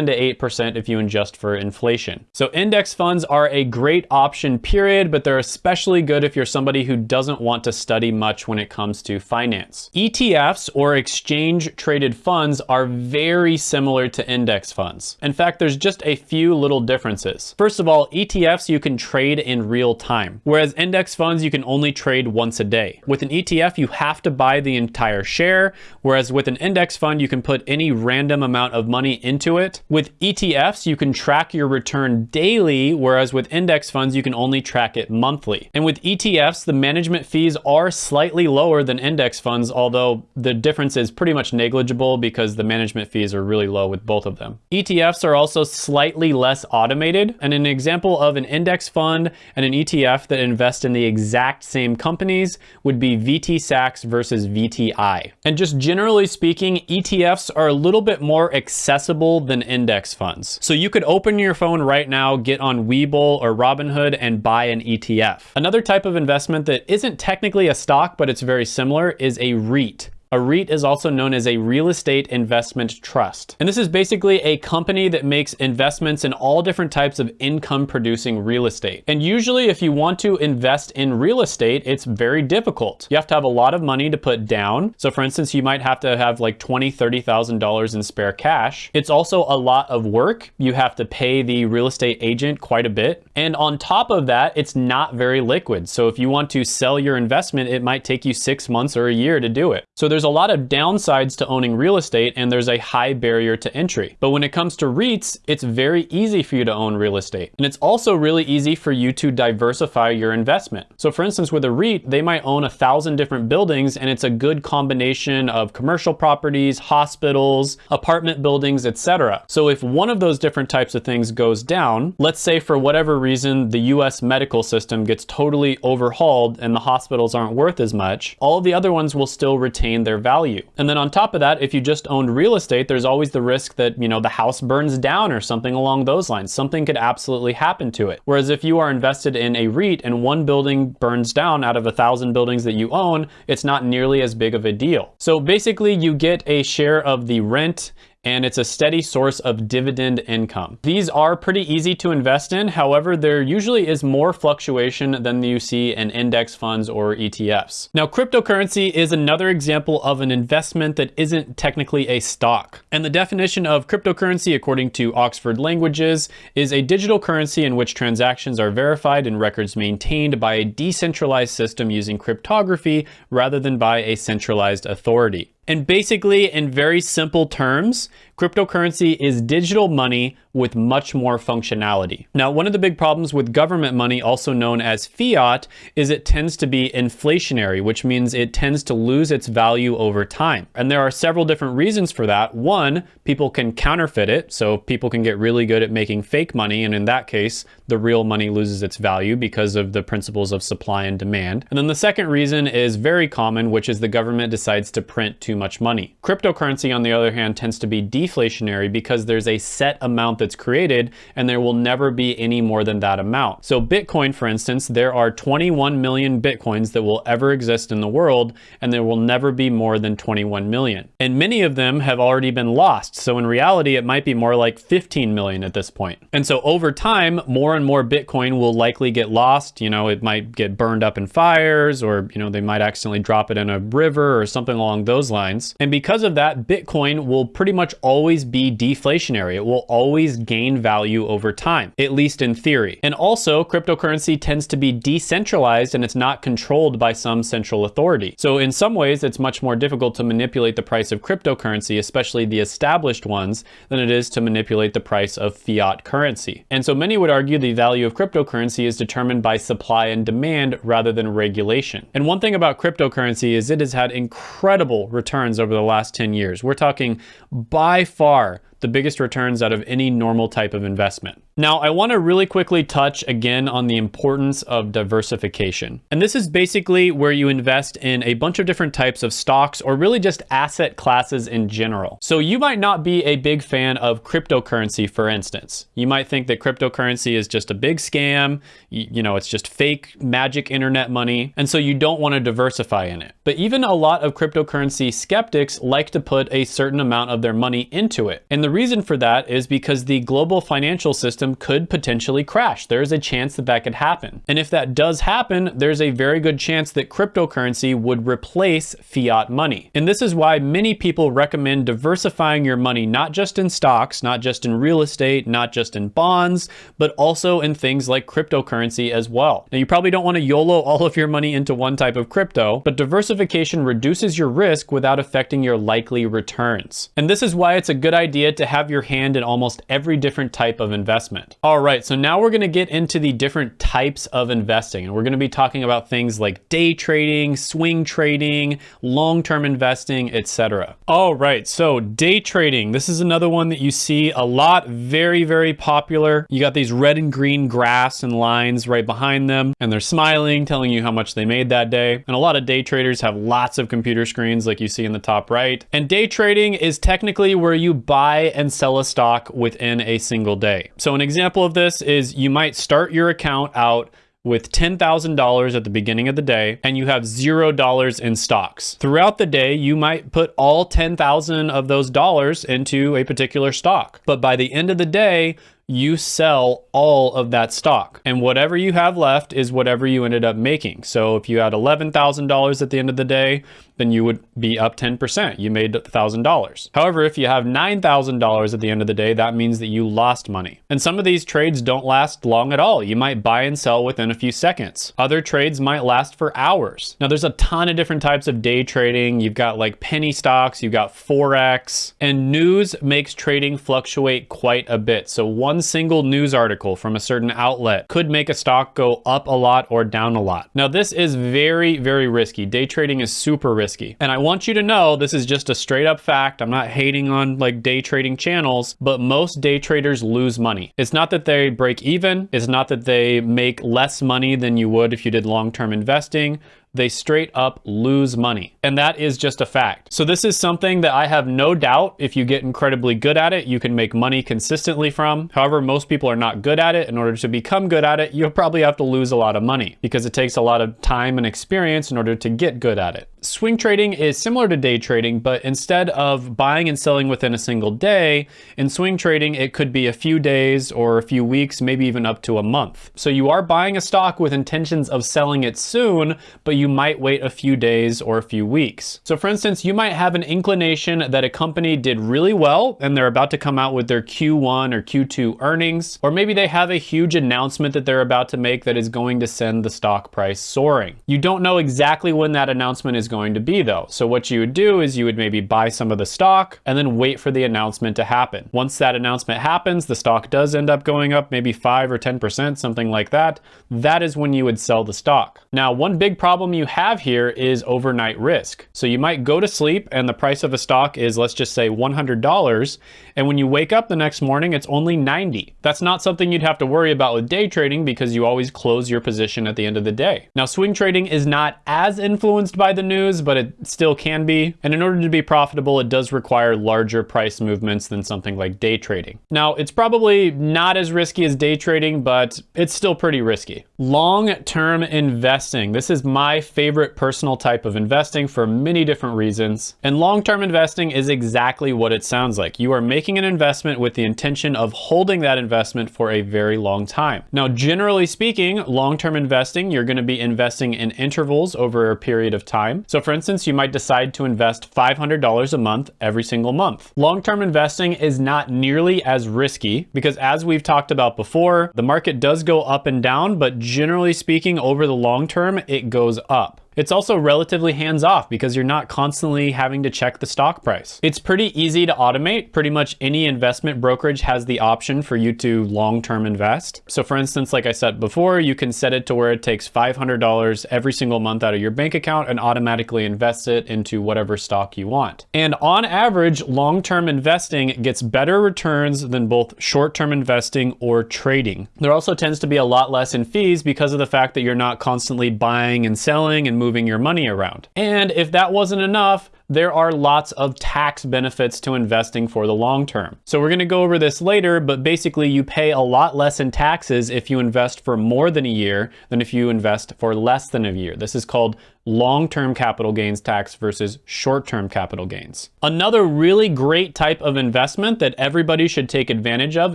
7 to 8% if you adjust for inflation. So index funds are a great option period, but they're especially good if you're somebody who doesn't want to study much when it comes to finance. ETFs or exchange traded funds are very similar to index funds. In fact, there's just a few little differences. First of all, ETFs you can trade in real time, whereas index funds you can only trade once a day. With an ETF, you have to buy the entire share, whereas with an index fund, you can put any random amount of money into it. With ETFs, you can track your return daily, whereas with index funds, you can only track it monthly. And with ETFs, the management fees are slightly lower than index funds, although the difference is pretty much negligible because the management fees are really low with both of them. ETFs are also slightly less automated, and an example of an index fund and an ETF that invest in the exact same companies would be VTSAX versus VTI. And just generally speaking, ETFs are a little bit more accessible than index funds. So you could open your phone right now, get on Webull or Robinhood and buy an ETF. Another type of investment that isn't technically a stock, but it's very similar is a REIT. A REIT is also known as a real estate investment trust. And this is basically a company that makes investments in all different types of income producing real estate. And usually if you want to invest in real estate, it's very difficult. You have to have a lot of money to put down. So for instance, you might have to have like $20,000, $30,000 in spare cash. It's also a lot of work. You have to pay the real estate agent quite a bit. And on top of that, it's not very liquid. So if you want to sell your investment, it might take you six months or a year to do it. So there's there's a lot of downsides to owning real estate and there's a high barrier to entry. But when it comes to REITs, it's very easy for you to own real estate. And it's also really easy for you to diversify your investment. So for instance, with a REIT, they might own a thousand different buildings and it's a good combination of commercial properties, hospitals, apartment buildings, etc. So if one of those different types of things goes down, let's say for whatever reason, the US medical system gets totally overhauled and the hospitals aren't worth as much, all the other ones will still retain their their value. And then on top of that, if you just owned real estate, there's always the risk that, you know, the house burns down or something along those lines. Something could absolutely happen to it. Whereas if you are invested in a REIT and one building burns down out of a thousand buildings that you own, it's not nearly as big of a deal. So basically you get a share of the rent and it's a steady source of dividend income. These are pretty easy to invest in. However, there usually is more fluctuation than you see in index funds or ETFs. Now, cryptocurrency is another example of an investment that isn't technically a stock. And the definition of cryptocurrency, according to Oxford Languages, is a digital currency in which transactions are verified and records maintained by a decentralized system using cryptography rather than by a centralized authority. And basically, in very simple terms, cryptocurrency is digital money with much more functionality. Now, one of the big problems with government money, also known as fiat, is it tends to be inflationary, which means it tends to lose its value over time. And there are several different reasons for that. One, people can counterfeit it, so people can get really good at making fake money, and in that case, the real money loses its value because of the principles of supply and demand. And then the second reason is very common, which is the government decides to print too much money. Cryptocurrency, on the other hand, tends to be deflationary because there's a set amount that's created and there will never be any more than that amount. So Bitcoin, for instance, there are 21 million Bitcoins that will ever exist in the world and there will never be more than 21 million. And many of them have already been lost. So in reality, it might be more like 15 million at this point. And so over time, more and more Bitcoin will likely get lost. You know, it might get burned up in fires or, you know, they might accidentally drop it in a river or something along those lines. And because of that, Bitcoin will pretty much always be deflationary. It will always always gain value over time, at least in theory. And also, cryptocurrency tends to be decentralized and it's not controlled by some central authority. So in some ways, it's much more difficult to manipulate the price of cryptocurrency, especially the established ones, than it is to manipulate the price of fiat currency. And so many would argue the value of cryptocurrency is determined by supply and demand rather than regulation. And one thing about cryptocurrency is it has had incredible returns over the last 10 years. We're talking by far the biggest returns out of any normal type of investment. Now, I want to really quickly touch again on the importance of diversification. And this is basically where you invest in a bunch of different types of stocks or really just asset classes in general. So you might not be a big fan of cryptocurrency, for instance. You might think that cryptocurrency is just a big scam, you, you know, it's just fake magic internet money, and so you don't want to diversify in it. But even a lot of cryptocurrency skeptics like to put a certain amount of their money into it. And the reason for that is because the global financial system could potentially crash. There is a chance that that could happen. And if that does happen, there's a very good chance that cryptocurrency would replace fiat money. And this is why many people recommend diversifying your money, not just in stocks, not just in real estate, not just in bonds, but also in things like cryptocurrency as well. Now, you probably don't want to YOLO all of your money into one type of crypto, but diversification reduces your risk without affecting your likely returns. And this is why it's a good idea to have your hand in almost every different type of investment. All right, so now we're gonna get into the different types of investing, and we're gonna be talking about things like day trading, swing trading, long-term investing, etc. All right, so day trading. This is another one that you see a lot, very, very popular. You got these red and green graphs and lines right behind them, and they're smiling, telling you how much they made that day. And a lot of day traders have lots of computer screens like you see in the top right. And day trading is technically where you buy and sell a stock within a single day. So an example of this is you might start your account out with $10,000 at the beginning of the day and you have $0 in stocks. Throughout the day, you might put all 10,000 of those dollars into a particular stock. But by the end of the day, you sell all of that stock. And whatever you have left is whatever you ended up making. So if you had $11,000 at the end of the day, then you would be up 10%. You made $1,000. However, if you have $9,000 at the end of the day, that means that you lost money. And some of these trades don't last long at all. You might buy and sell within a few seconds. Other trades might last for hours. Now there's a ton of different types of day trading. You've got like penny stocks, you've got Forex, and news makes trading fluctuate quite a bit. So one single news article from a certain outlet could make a stock go up a lot or down a lot. Now this is very, very risky. Day trading is super risky risky. And I want you to know this is just a straight up fact. I'm not hating on like day trading channels, but most day traders lose money. It's not that they break even. It's not that they make less money than you would if you did long-term investing they straight up lose money. And that is just a fact. So this is something that I have no doubt if you get incredibly good at it, you can make money consistently from. However, most people are not good at it. In order to become good at it, you'll probably have to lose a lot of money because it takes a lot of time and experience in order to get good at it. Swing trading is similar to day trading, but instead of buying and selling within a single day, in swing trading, it could be a few days or a few weeks, maybe even up to a month. So you are buying a stock with intentions of selling it soon, but you might wait a few days or a few weeks. So for instance, you might have an inclination that a company did really well and they're about to come out with their Q1 or Q2 earnings, or maybe they have a huge announcement that they're about to make that is going to send the stock price soaring. You don't know exactly when that announcement is going to be though. So what you would do is you would maybe buy some of the stock and then wait for the announcement to happen. Once that announcement happens, the stock does end up going up maybe 5 or 10%, something like that. That is when you would sell the stock. Now, one big problem problem you have here is overnight risk. So you might go to sleep and the price of a stock is, let's just say $100. And when you wake up the next morning, it's only 90. That's not something you'd have to worry about with day trading because you always close your position at the end of the day. Now, swing trading is not as influenced by the news, but it still can be. And in order to be profitable, it does require larger price movements than something like day trading. Now, it's probably not as risky as day trading, but it's still pretty risky. Long-term investing. This is my favorite personal type of investing for many different reasons. And long-term investing is exactly what it sounds like. You are making an investment with the intention of holding that investment for a very long time. Now, generally speaking, long-term investing, you're gonna be investing in intervals over a period of time. So for instance, you might decide to invest $500 a month every single month. Long-term investing is not nearly as risky because as we've talked about before, the market does go up and down, but generally speaking, over the long term, it goes up. It's also relatively hands off because you're not constantly having to check the stock price. It's pretty easy to automate. Pretty much any investment brokerage has the option for you to long-term invest. So for instance, like I said before, you can set it to where it takes $500 every single month out of your bank account and automatically invest it into whatever stock you want. And on average, long-term investing gets better returns than both short-term investing or trading. There also tends to be a lot less in fees because of the fact that you're not constantly buying and selling and moving your money around. And if that wasn't enough, there are lots of tax benefits to investing for the long term. So we're gonna go over this later, but basically you pay a lot less in taxes if you invest for more than a year than if you invest for less than a year. This is called long-term capital gains tax versus short-term capital gains. Another really great type of investment that everybody should take advantage of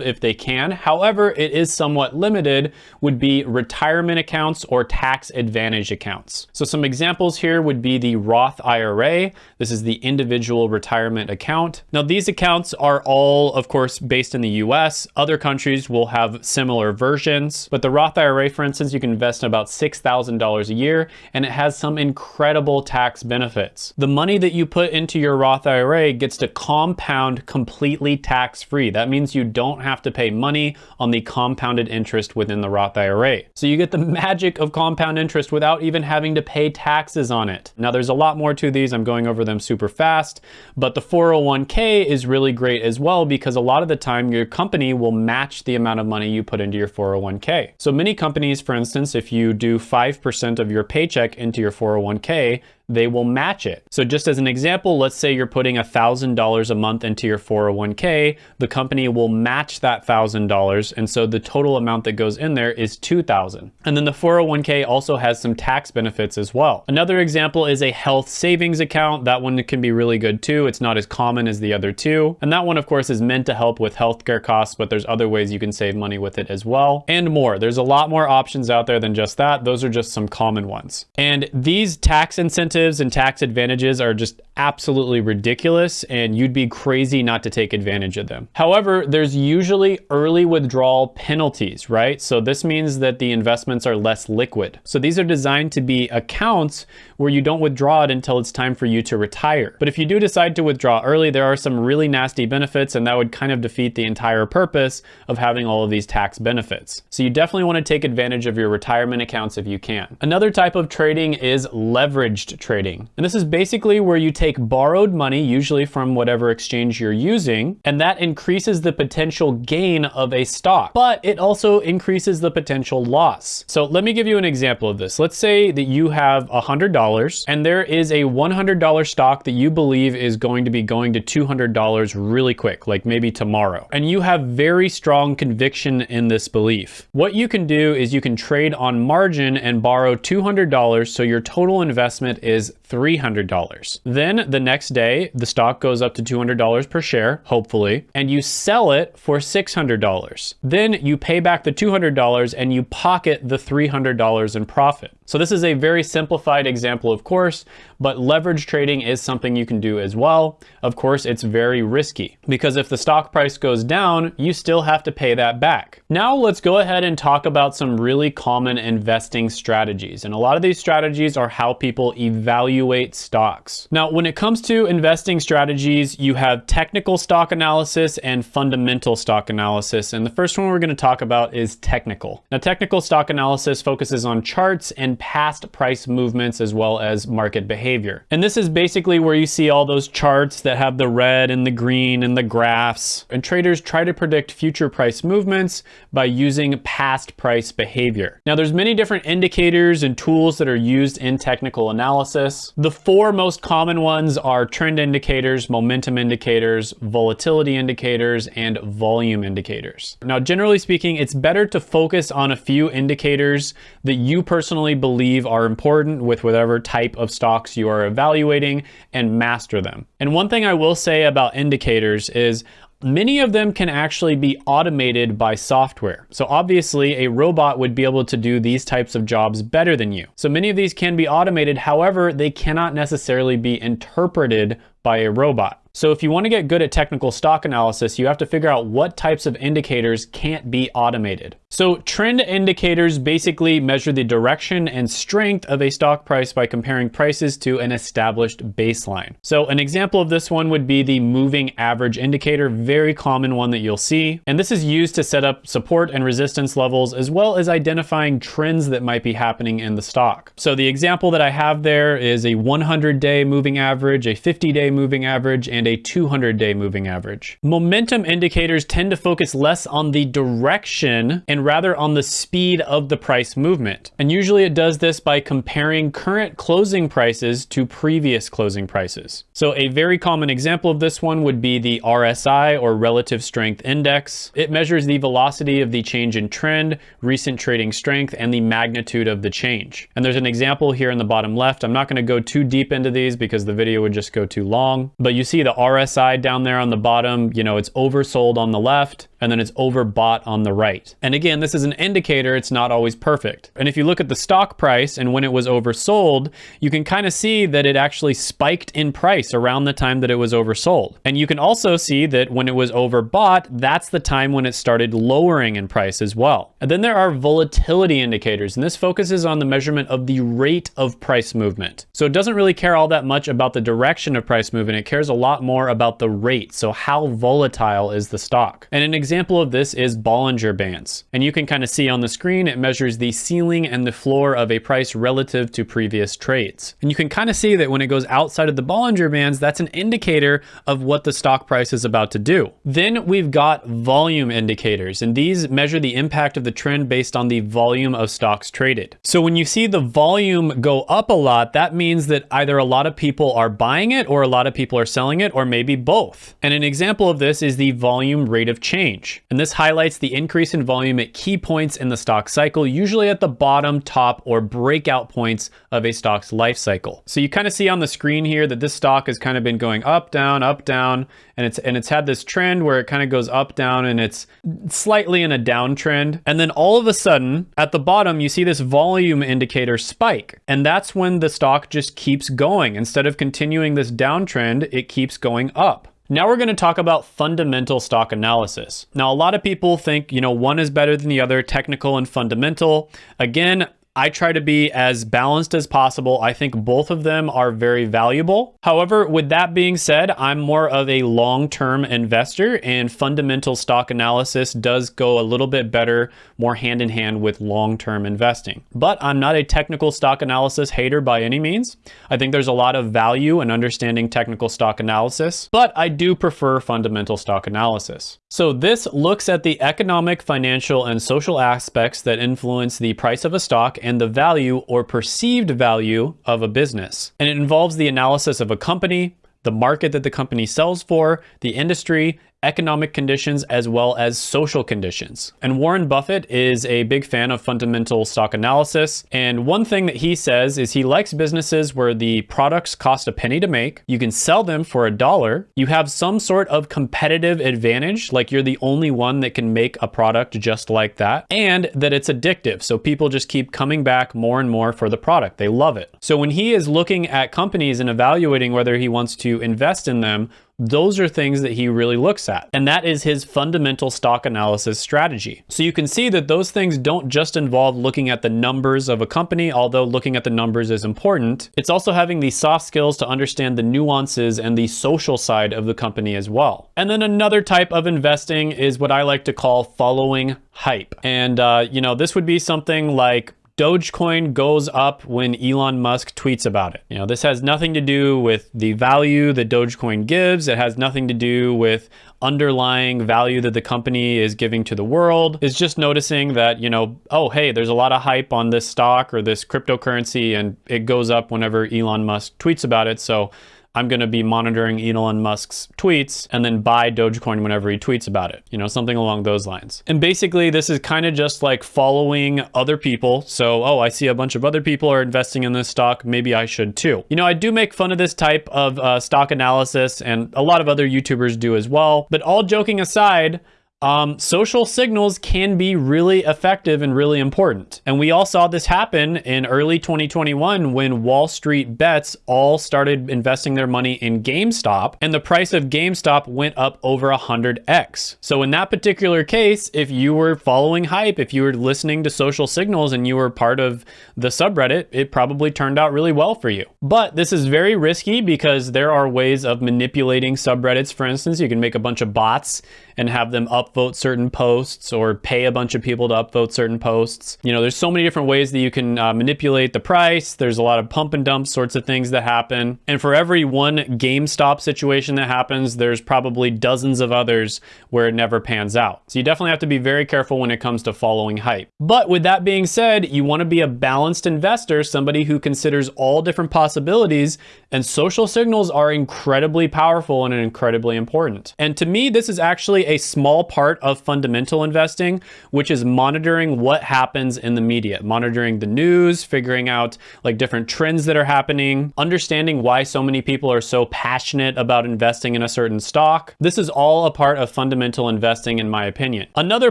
if they can, however, it is somewhat limited, would be retirement accounts or tax advantage accounts. So some examples here would be the Roth IRA. This is the individual retirement account. Now these accounts are all, of course, based in the US. Other countries will have similar versions, but the Roth IRA, for instance, you can invest in about $6,000 a year and it has some incredible tax benefits. The money that you put into your Roth IRA gets to compound completely tax-free. That means you don't have to pay money on the compounded interest within the Roth IRA. So you get the magic of compound interest without even having to pay taxes on it. Now there's a lot more to these. I'm going over them super fast, but the 401k is really great as well because a lot of the time your company will match the amount of money you put into your 401k. So many companies, for instance, if you do 5% of your paycheck into your 401k, 401k, they will match it. So just as an example, let's say you're putting $1,000 a month into your 401k, the company will match that $1,000. And so the total amount that goes in there is 2,000. And then the 401k also has some tax benefits as well. Another example is a health savings account. That one can be really good too. It's not as common as the other two. And that one of course is meant to help with healthcare costs, but there's other ways you can save money with it as well and more. There's a lot more options out there than just that. Those are just some common ones. And these tax incentives incentives and tax advantages are just absolutely ridiculous and you'd be crazy not to take advantage of them. However, there's usually early withdrawal penalties, right? So this means that the investments are less liquid. So these are designed to be accounts where you don't withdraw it until it's time for you to retire. But if you do decide to withdraw early, there are some really nasty benefits and that would kind of defeat the entire purpose of having all of these tax benefits. So you definitely want to take advantage of your retirement accounts if you can. Another type of trading is leveraged trading. And this is basically where you take borrowed money, usually from whatever exchange you're using, and that increases the potential gain of a stock, but it also increases the potential loss. So let me give you an example of this. Let's say that you have $100 and there is a $100 stock that you believe is going to be going to $200 really quick, like maybe tomorrow. And you have very strong conviction in this belief. What you can do is you can trade on margin and borrow $200 so your total investment is is $300. Then the next day, the stock goes up to $200 per share, hopefully, and you sell it for $600. Then you pay back the $200 and you pocket the $300 in profit. So this is a very simplified example, of course, but leverage trading is something you can do as well. Of course, it's very risky because if the stock price goes down, you still have to pay that back. Now let's go ahead and talk about some really common investing strategies. And a lot of these strategies are how people evaluate stocks. Now, when it comes to investing strategies, you have technical stock analysis and fundamental stock analysis. And the first one we're gonna talk about is technical. Now, technical stock analysis focuses on charts and past price movements as well as market behavior. And this is basically where you see all those charts that have the red and the green and the graphs. And traders try to predict future price movements by using past price behavior. Now there's many different indicators and tools that are used in technical analysis. The four most common ones are trend indicators, momentum indicators, volatility indicators, and volume indicators. Now generally speaking, it's better to focus on a few indicators that you personally believe are important with whatever type of stocks you are evaluating and master them. And one thing I will say about indicators is Many of them can actually be automated by software. So obviously a robot would be able to do these types of jobs better than you. So many of these can be automated. However, they cannot necessarily be interpreted by a robot. So if you want to get good at technical stock analysis, you have to figure out what types of indicators can't be automated. So trend indicators basically measure the direction and strength of a stock price by comparing prices to an established baseline. So an example of this one would be the moving average indicator, very common one that you'll see. And this is used to set up support and resistance levels as well as identifying trends that might be happening in the stock. So the example that I have there is a 100 day moving average, a 50 day moving average, and a 200 day moving average. Momentum indicators tend to focus less on the direction and and rather on the speed of the price movement. And usually it does this by comparing current closing prices to previous closing prices. So a very common example of this one would be the RSI or Relative Strength Index. It measures the velocity of the change in trend, recent trading strength, and the magnitude of the change. And there's an example here in the bottom left. I'm not gonna go too deep into these because the video would just go too long, but you see the RSI down there on the bottom, you know, it's oversold on the left and then it's overbought on the right. And again, this is an indicator, it's not always perfect. And if you look at the stock price and when it was oversold, you can kind of see that it actually spiked in price around the time that it was oversold. And you can also see that when it was overbought, that's the time when it started lowering in price as well. And then there are volatility indicators, and this focuses on the measurement of the rate of price movement. So it doesn't really care all that much about the direction of price movement, it cares a lot more about the rate. So how volatile is the stock? And an example of this is Bollinger Bands. And you can kind of see on the screen, it measures the ceiling and the floor of a price relative to previous trades. And you can kind of see that when it goes outside of the Bollinger Bands, that's an indicator of what the stock price is about to do. Then we've got volume indicators, and these measure the impact of the trend based on the volume of stocks traded. So when you see the volume go up a lot, that means that either a lot of people are buying it or a lot of people are selling it, or maybe both. And an example of this is the volume rate of change And this highlights the increase in volume at key points in the stock cycle, usually at the bottom, top, or breakout points of a stock's life cycle. So you kind of see on the screen here that this stock has kind of been going up, down, up, down, and it's and it's had this trend where it kind of goes up, down, and it's slightly in a downtrend. And then all of a sudden, at the bottom, you see this volume indicator spike. And that's when the stock just keeps going. Instead of continuing this downtrend, it keeps going up. Now we're going to talk about fundamental stock analysis. Now, a lot of people think, you know, one is better than the other, technical and fundamental. Again, I try to be as balanced as possible. I think both of them are very valuable. However, with that being said, I'm more of a long-term investor and fundamental stock analysis does go a little bit better, more hand in hand with long-term investing. But I'm not a technical stock analysis hater by any means. I think there's a lot of value in understanding technical stock analysis, but I do prefer fundamental stock analysis. So this looks at the economic, financial, and social aspects that influence the price of a stock and the value or perceived value of a business. And it involves the analysis of a company, the market that the company sells for, the industry, economic conditions as well as social conditions. And Warren Buffett is a big fan of fundamental stock analysis. And one thing that he says is he likes businesses where the products cost a penny to make, you can sell them for a dollar, you have some sort of competitive advantage, like you're the only one that can make a product just like that, and that it's addictive. So people just keep coming back more and more for the product. They love it. So when he is looking at companies and evaluating whether he wants to invest in them, those are things that he really looks at. And that is his fundamental stock analysis strategy. So you can see that those things don't just involve looking at the numbers of a company, although looking at the numbers is important. It's also having the soft skills to understand the nuances and the social side of the company as well. And then another type of investing is what I like to call following hype. And, uh, you know, this would be something like Dogecoin goes up when Elon Musk tweets about it. You know, this has nothing to do with the value that Dogecoin gives. It has nothing to do with underlying value that the company is giving to the world. It's just noticing that, you know, oh, hey, there's a lot of hype on this stock or this cryptocurrency and it goes up whenever Elon Musk tweets about it. So I'm going to be monitoring Elon Musk's tweets and then buy Dogecoin whenever he tweets about it, you know, something along those lines. And basically, this is kind of just like following other people. So, oh, I see a bunch of other people are investing in this stock. Maybe I should too. You know, I do make fun of this type of uh, stock analysis and a lot of other YouTubers do as well. But all joking aside, um, social signals can be really effective and really important. And we all saw this happen in early 2021 when Wall Street bets all started investing their money in GameStop and the price of GameStop went up over 100x. So in that particular case, if you were following hype, if you were listening to social signals and you were part of the subreddit, it probably turned out really well for you. But this is very risky because there are ways of manipulating subreddits. For instance, you can make a bunch of bots and have them upvote certain posts or pay a bunch of people to upvote certain posts. You know, there's so many different ways that you can uh, manipulate the price. There's a lot of pump and dump sorts of things that happen. And for every one GameStop situation that happens, there's probably dozens of others where it never pans out. So you definitely have to be very careful when it comes to following hype. But with that being said, you want to be a balanced investor, somebody who considers all different possibilities, and social signals are incredibly powerful and incredibly important. And to me, this is actually a small part of fundamental investing, which is monitoring what happens in the media, monitoring the news, figuring out like different trends that are happening, understanding why so many people are so passionate about investing in a certain stock. This is all a part of fundamental investing, in my opinion. Another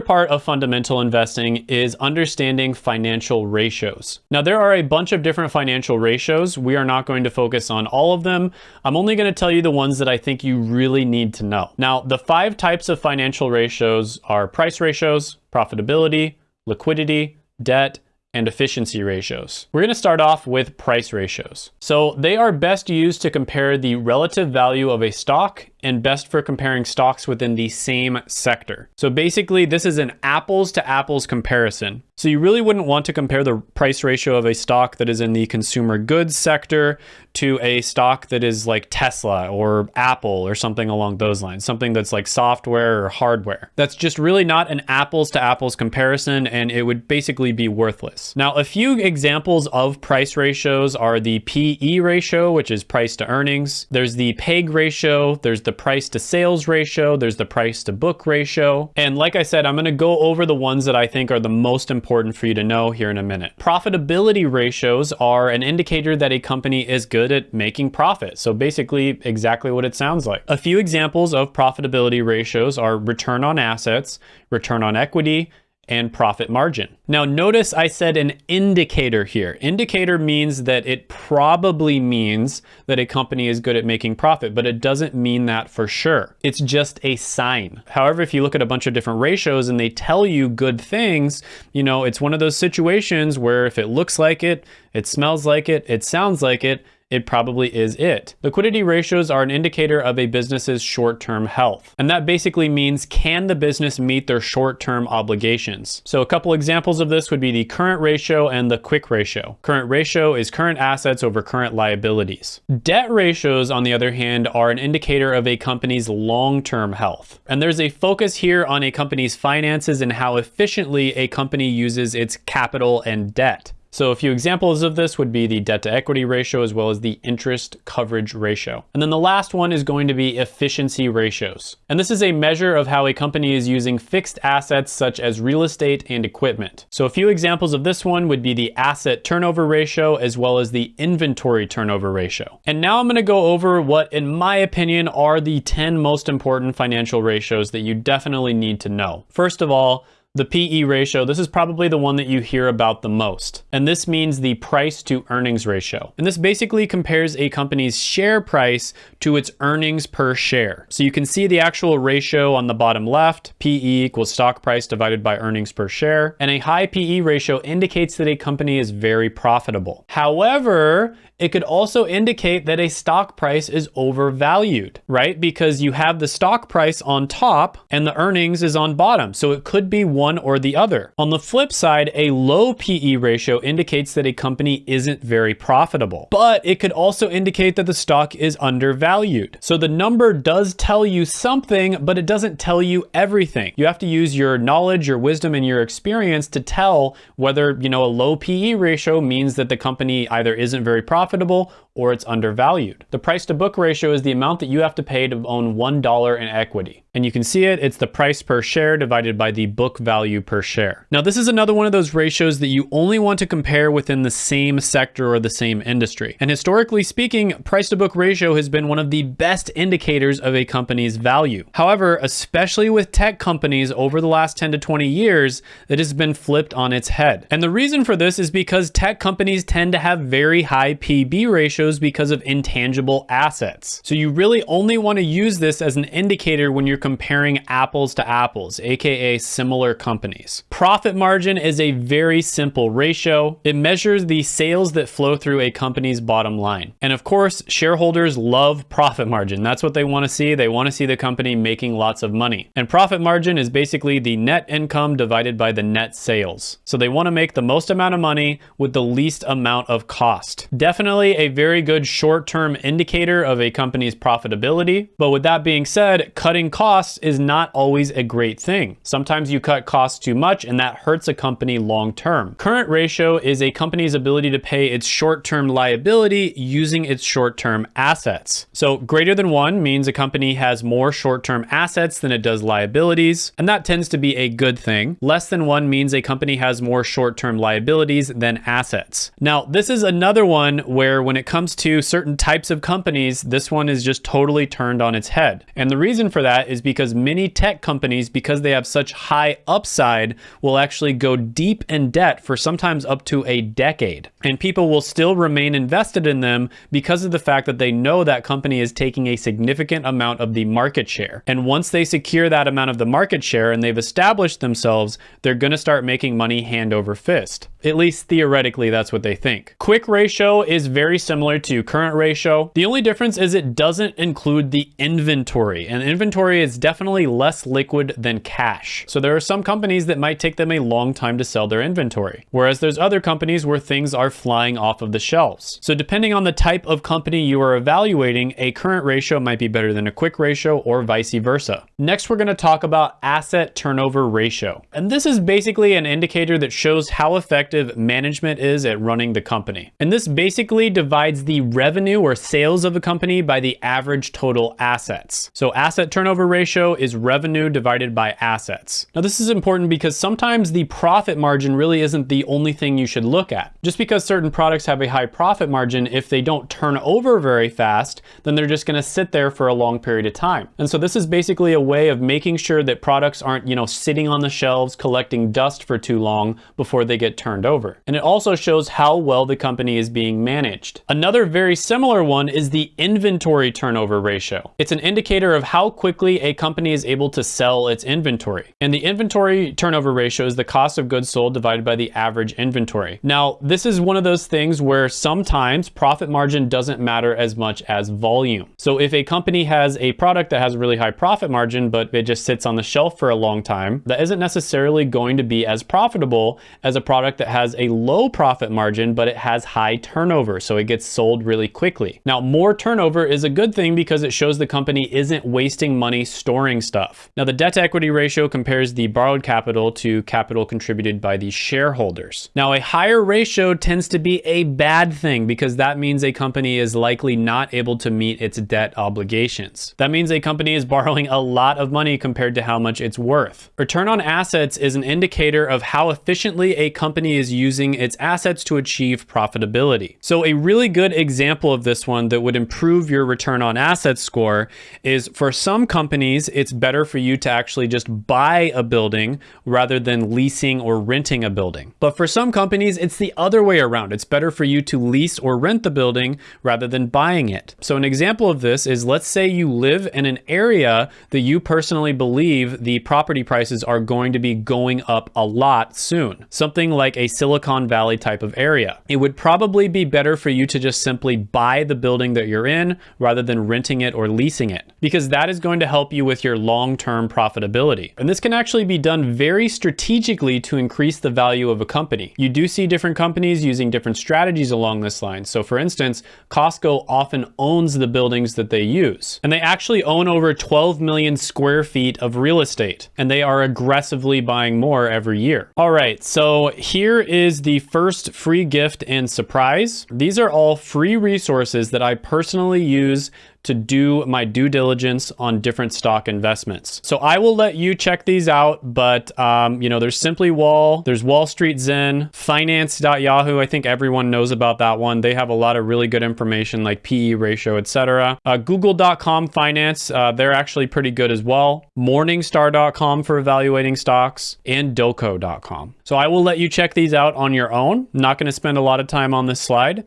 part of fundamental investing is understanding financial ratios. Now, there are a bunch of different financial ratios. We are not going to focus on all of them. I'm only going to tell you the ones that I think you really need to know. Now, the five types of financial ratios are price ratios, profitability, liquidity, debt, and efficiency ratios. We're going to start off with price ratios. So they are best used to compare the relative value of a stock and best for comparing stocks within the same sector. So basically this is an apples to apples comparison. So you really wouldn't want to compare the price ratio of a stock that is in the consumer goods sector to a stock that is like Tesla or Apple or something along those lines, something that's like software or hardware. That's just really not an apples to apples comparison and it would basically be worthless. Now, a few examples of price ratios are the PE ratio, which is price to earnings. There's the PEG ratio, there's the price to sales ratio, there's the price to book ratio. And like I said, I'm gonna go over the ones that I think are the most important for you to know here in a minute. Profitability ratios are an indicator that a company is good at making profit. So basically exactly what it sounds like. A few examples of profitability ratios are return on assets, return on equity, and profit margin. Now notice I said an indicator here. Indicator means that it probably means that a company is good at making profit, but it doesn't mean that for sure. It's just a sign. However, if you look at a bunch of different ratios and they tell you good things, you know, it's one of those situations where if it looks like it, it smells like it, it sounds like it, it probably is it. Liquidity ratios are an indicator of a business's short-term health. And that basically means can the business meet their short-term obligations? So a couple examples of this would be the current ratio and the quick ratio. Current ratio is current assets over current liabilities. Debt ratios, on the other hand, are an indicator of a company's long-term health. And there's a focus here on a company's finances and how efficiently a company uses its capital and debt. So a few examples of this would be the debt to equity ratio as well as the interest coverage ratio. And then the last one is going to be efficiency ratios. And this is a measure of how a company is using fixed assets such as real estate and equipment. So a few examples of this one would be the asset turnover ratio as well as the inventory turnover ratio. And now I'm gonna go over what, in my opinion, are the 10 most important financial ratios that you definitely need to know. First of all, the PE ratio, this is probably the one that you hear about the most. And this means the price to earnings ratio. And this basically compares a company's share price to its earnings per share. So you can see the actual ratio on the bottom left, PE equals stock price divided by earnings per share. And a high PE ratio indicates that a company is very profitable. However, it could also indicate that a stock price is overvalued, right? Because you have the stock price on top and the earnings is on bottom. So it could be one or the other. On the flip side, a low PE ratio indicates that a company isn't very profitable, but it could also indicate that the stock is undervalued. So the number does tell you something, but it doesn't tell you everything. You have to use your knowledge, your wisdom, and your experience to tell whether, you know, a low PE ratio means that the company either isn't very profitable profitable or it's undervalued. The price to book ratio is the amount that you have to pay to own $1 in equity. And you can see it, it's the price per share divided by the book value value per share. Now, this is another one of those ratios that you only want to compare within the same sector or the same industry. And historically speaking, price to book ratio has been one of the best indicators of a company's value. However, especially with tech companies over the last 10 to 20 years, it has been flipped on its head. And the reason for this is because tech companies tend to have very high PB ratios because of intangible assets. So you really only want to use this as an indicator when you're comparing apples to apples, aka similar companies. Profit margin is a very simple ratio. It measures the sales that flow through a company's bottom line. And of course, shareholders love profit margin. That's what they want to see. They want to see the company making lots of money. And profit margin is basically the net income divided by the net sales. So they want to make the most amount of money with the least amount of cost. Definitely a very good short-term indicator of a company's profitability. But with that being said, cutting costs is not always a great thing. Sometimes you cut costs too much and that hurts a company long term. Current ratio is a company's ability to pay its short-term liability using its short-term assets. So greater than one means a company has more short-term assets than it does liabilities, and that tends to be a good thing. Less than one means a company has more short-term liabilities than assets. Now, this is another one where when it comes to certain types of companies, this one is just totally turned on its head. And the reason for that is because many tech companies, because they have such high upside, will actually go deep in debt for sometimes up to a decade. And people will still remain invested in them because of the fact that they know that company is taking a significant amount of the market share. And once they secure that amount of the market share and they've established themselves, they're going to start making money hand over fist. At least theoretically, that's what they think. Quick ratio is very similar to current ratio. The only difference is it doesn't include the inventory and inventory is definitely less liquid than cash. So there are some companies that might take them a long time to sell their inventory, whereas there's other companies where things are flying off of the shelves. So depending on the type of company you are evaluating, a current ratio might be better than a quick ratio or vice versa. Next, we're gonna talk about asset turnover ratio. And this is basically an indicator that shows how effective management is at running the company. And this basically divides the revenue or sales of a company by the average total assets. So asset turnover ratio is revenue divided by assets. Now this is important because sometimes the profit margin really isn't the only thing you should look at. Just because certain products have a high profit margin, if they don't turn over very fast, then they're just gonna sit there for a long period of time. And so this is basically a way of making sure that products aren't, you know, sitting on the shelves collecting dust for too long before they get turned over. And it also shows how well the company is being managed. Another very similar one is the inventory turnover ratio. It's an indicator of how quickly a company is able to sell its inventory. And the inventory turnover ratio is the cost of goods sold divided by the average inventory. Now, this is one of those things where sometimes profit margin doesn't matter as much as volume. So if a company has a product that has a really high profit margin, but it just sits on the shelf for a long time, that isn't necessarily going to be as profitable as a product that has a low profit margin, but it has high turnover, so it gets sold really quickly. Now, more turnover is a good thing because it shows the company isn't wasting money storing stuff. Now, the debt equity ratio compares the capital to capital contributed by the shareholders. Now, a higher ratio tends to be a bad thing because that means a company is likely not able to meet its debt obligations. That means a company is borrowing a lot of money compared to how much it's worth. Return on assets is an indicator of how efficiently a company is using its assets to achieve profitability. So a really good example of this one that would improve your return on assets score is for some companies, it's better for you to actually just buy a building rather than leasing or renting a building. But for some companies, it's the other way around. It's better for you to lease or rent the building rather than buying it. So an example of this is let's say you live in an area that you personally believe the property prices are going to be going up a lot soon. Something like a Silicon Valley type of area. It would probably be better for you to just simply buy the building that you're in rather than renting it or leasing it, because that is going to help you with your long-term profitability. And this can actually be done very strategically to increase the value of a company. You do see different companies using different strategies along this line. So for instance, Costco often owns the buildings that they use, and they actually own over 12 million square feet of real estate, and they are aggressively buying more every year. All right, so here is the first free gift and surprise. These are all free resources that I personally use to do my due diligence on different stock investments. So I will let you check these out, but um, you know, there's Simply Wall, there's Wall Street Zen, Finance.Yahoo. I think everyone knows about that one. They have a lot of really good information like PE ratio, etc. Uh, Google.com Finance, uh, they're actually pretty good as well. Morningstar.com for evaluating stocks and Doco.com. So I will let you check these out on your own. I'm not going to spend a lot of time on this slide.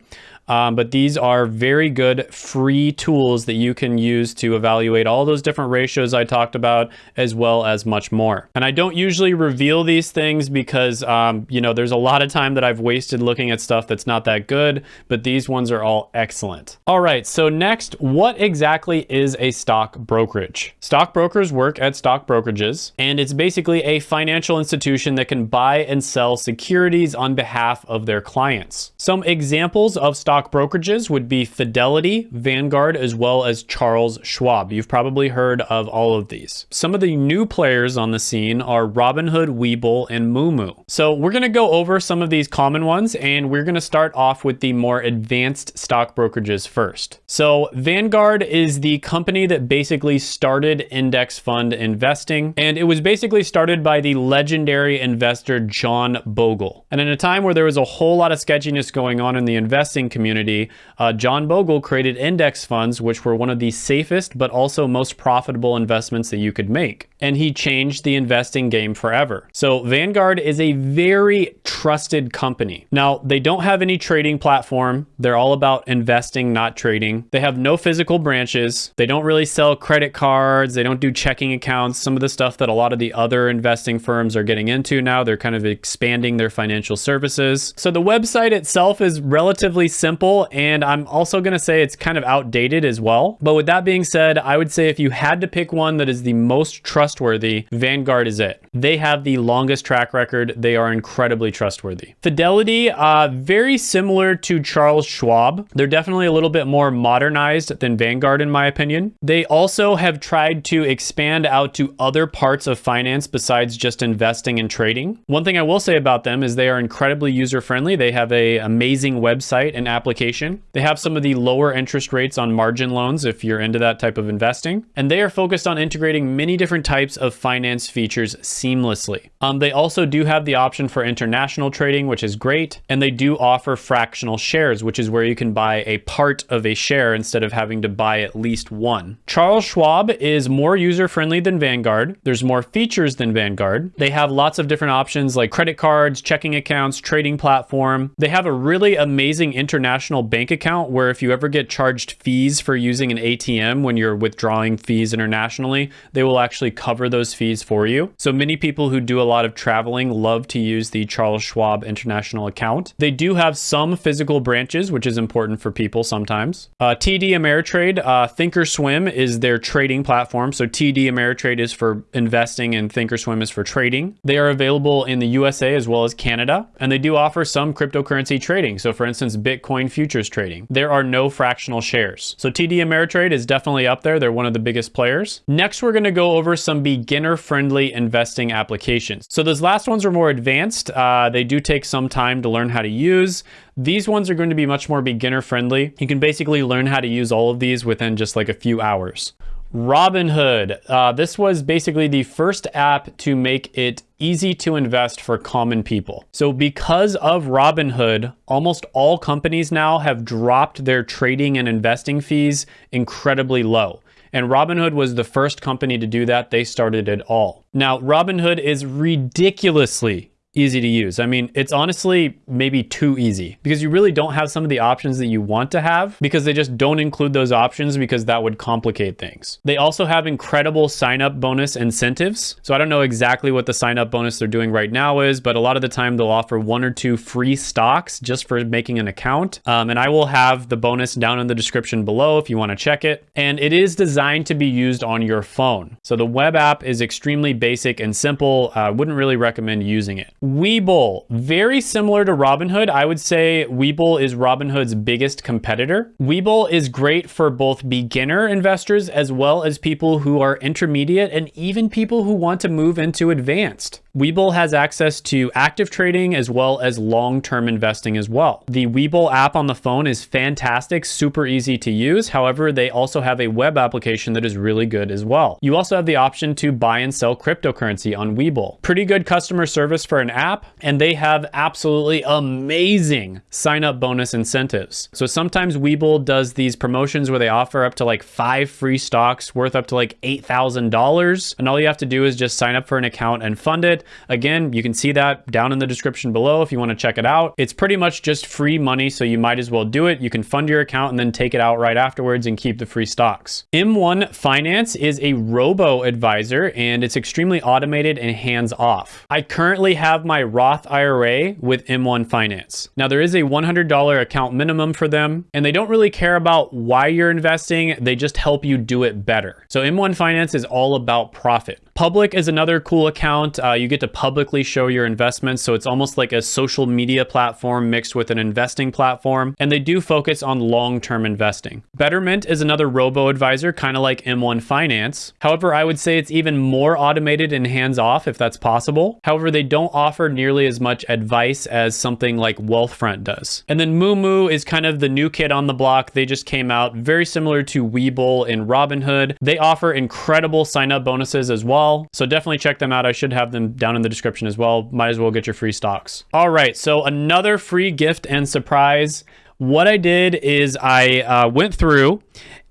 Um, but these are very good free tools that you can use to evaluate all those different ratios I talked about, as well as much more. And I don't usually reveal these things because, um, you know, there's a lot of time that I've wasted looking at stuff that's not that good, but these ones are all excellent. All right, so next, what exactly is a stock brokerage? Stock brokers work at stock brokerages, and it's basically a financial institution that can buy and sell securities on behalf of their clients. Some examples of stock stock brokerages would be Fidelity, Vanguard, as well as Charles Schwab. You've probably heard of all of these. Some of the new players on the scene are Robinhood, Webull, and Moomoo. So we're going to go over some of these common ones, and we're going to start off with the more advanced stock brokerages first. So Vanguard is the company that basically started index fund investing, and it was basically started by the legendary investor John Bogle. And in a time where there was a whole lot of sketchiness going on in the investing community, community, uh, John Bogle created index funds, which were one of the safest but also most profitable investments that you could make. And he changed the investing game forever. So Vanguard is a very trusted company. Now, they don't have any trading platform. They're all about investing, not trading. They have no physical branches. They don't really sell credit cards. They don't do checking accounts. Some of the stuff that a lot of the other investing firms are getting into now, they're kind of expanding their financial services. So the website itself is relatively simple simple, and I'm also going to say it's kind of outdated as well. But with that being said, I would say if you had to pick one that is the most trustworthy, Vanguard is it. They have the longest track record. They are incredibly trustworthy. Fidelity, uh, very similar to Charles Schwab. They're definitely a little bit more modernized than Vanguard, in my opinion. They also have tried to expand out to other parts of finance besides just investing and trading. One thing I will say about them is they are incredibly user-friendly. They have a amazing website and application application. They have some of the lower interest rates on margin loans if you're into that type of investing. And they are focused on integrating many different types of finance features seamlessly. Um, they also do have the option for international trading, which is great. And they do offer fractional shares, which is where you can buy a part of a share instead of having to buy at least one. Charles Schwab is more user-friendly than Vanguard. There's more features than Vanguard. They have lots of different options like credit cards, checking accounts, trading platform. They have a really amazing international international bank account where if you ever get charged fees for using an ATM when you're withdrawing fees internationally, they will actually cover those fees for you. So many people who do a lot of traveling love to use the Charles Schwab international account. They do have some physical branches, which is important for people sometimes. Uh, TD Ameritrade, uh, Thinkorswim is their trading platform. So TD Ameritrade is for investing and Thinkorswim is for trading. They are available in the USA as well as Canada, and they do offer some cryptocurrency trading. So for instance, Bitcoin futures trading. There are no fractional shares. So TD Ameritrade is definitely up there. They're one of the biggest players. Next, we're going to go over some beginner-friendly investing applications. So those last ones are more advanced. Uh, they do take some time to learn how to use. These ones are going to be much more beginner-friendly. You can basically learn how to use all of these within just like a few hours. Robinhood. Uh, this was basically the first app to make it easy to invest for common people. So because of Robinhood, almost all companies now have dropped their trading and investing fees incredibly low. And Robinhood was the first company to do that. They started it all. Now, Robinhood is ridiculously easy to use. I mean, it's honestly maybe too easy because you really don't have some of the options that you want to have because they just don't include those options because that would complicate things. They also have incredible sign up bonus incentives. So I don't know exactly what the sign up bonus they're doing right now is, but a lot of the time they'll offer one or two free stocks just for making an account. Um, and I will have the bonus down in the description below if you want to check it. And it is designed to be used on your phone. So the web app is extremely basic and simple. I uh, wouldn't really recommend using it. Webull, very similar to Robinhood. I would say Webull is Robinhood's biggest competitor. Webull is great for both beginner investors as well as people who are intermediate and even people who want to move into advanced. Webull has access to active trading as well as long-term investing as well. The Webull app on the phone is fantastic, super easy to use. However, they also have a web application that is really good as well. You also have the option to buy and sell cryptocurrency on Webull. Pretty good customer service for an app, and they have absolutely amazing sign-up bonus incentives. So sometimes Webull does these promotions where they offer up to like five free stocks worth up to like $8,000. And all you have to do is just sign up for an account and fund it Again, you can see that down in the description below if you want to check it out. It's pretty much just free money, so you might as well do it. You can fund your account and then take it out right afterwards and keep the free stocks. M1 Finance is a robo advisor and it's extremely automated and hands off. I currently have my Roth IRA with M1 Finance. Now there is a $100 account minimum for them and they don't really care about why you're investing. They just help you do it better. So M1 Finance is all about profit. Public is another cool account. Uh, you get to publicly show your investments. So it's almost like a social media platform mixed with an investing platform. And they do focus on long-term investing. Betterment is another robo-advisor, kind of like M1 Finance. However, I would say it's even more automated and hands-off if that's possible. However, they don't offer nearly as much advice as something like Wealthfront does. And then Moomoo is kind of the new kid on the block. They just came out very similar to Webull in Robinhood. They offer incredible sign-up bonuses as well well. So definitely check them out. I should have them down in the description as well. Might as well get your free stocks. All right, so another free gift and surprise. What I did is I uh, went through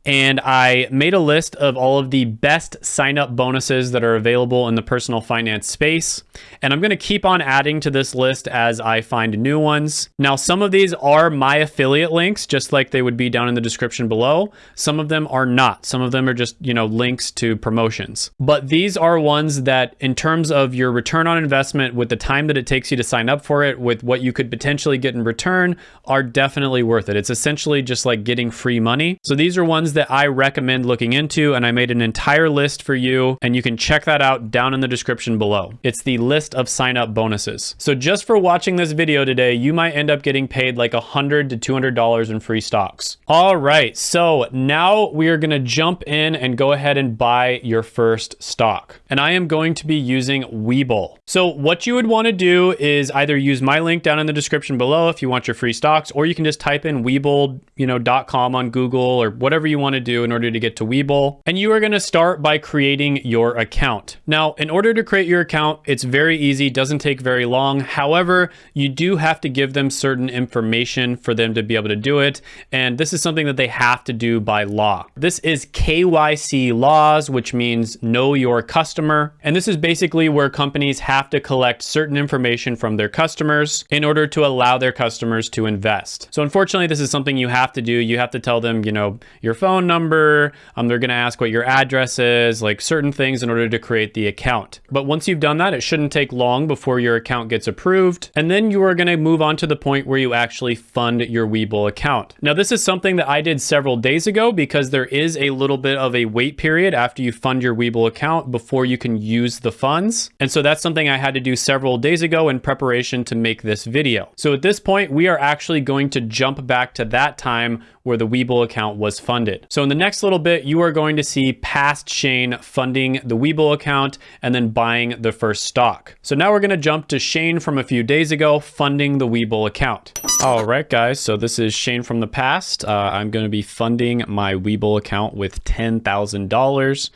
and I made a list of all of the best sign up bonuses that are available in the personal finance space. And I'm going to keep on adding to this list as I find new ones. Now, some of these are my affiliate links, just like they would be down in the description below. Some of them are not. Some of them are just, you know, links to promotions. But these are ones that, in terms of your return on investment, with the time that it takes you to sign up for it, with what you could potentially get in return, are definitely worth it. It's essentially just like getting free money. So these are ones that I recommend looking into, and I made an entire list for you, and you can check that out down in the description below. It's the list of sign up bonuses. So just for watching this video today, you might end up getting paid like 100 to $200 in free stocks. All right, so now we are gonna jump in and go ahead and buy your first stock. And I am going to be using Webull. So what you would wanna do is either use my link down in the description below if you want your free stocks, or you can just type in Webull, you know, dot .com on Google or whatever you want to do in order to get to Webull. And you are going to start by creating your account. Now, in order to create your account, it's very easy, doesn't take very long. However, you do have to give them certain information for them to be able to do it. And this is something that they have to do by law. This is KYC laws, which means know your customer. And this is basically where companies have to collect certain information from their customers in order to allow their customers to invest. So unfortunately, this is something you have to do. You have to tell them, you know, your phone number. Um, they're going to ask what your address is, like certain things in order to create the account. But once you've done that, it shouldn't take long before your account gets approved. And then you are going to move on to the point where you actually fund your Webull account. Now, this is something that I did several days ago because there is a little bit of a wait period after you fund your Webull account before you can use the funds. And so that's something I had to do several days ago in preparation to make this video. So at this point, we are actually going to jump back to that time where the Webull account was funded. So in the next little bit, you are going to see past Shane funding the Webull account and then buying the first stock. So now we're going to jump to Shane from a few days ago funding the Webull account. All right, guys. So this is Shane from the past. Uh, I'm going to be funding my Webull account with $10,000.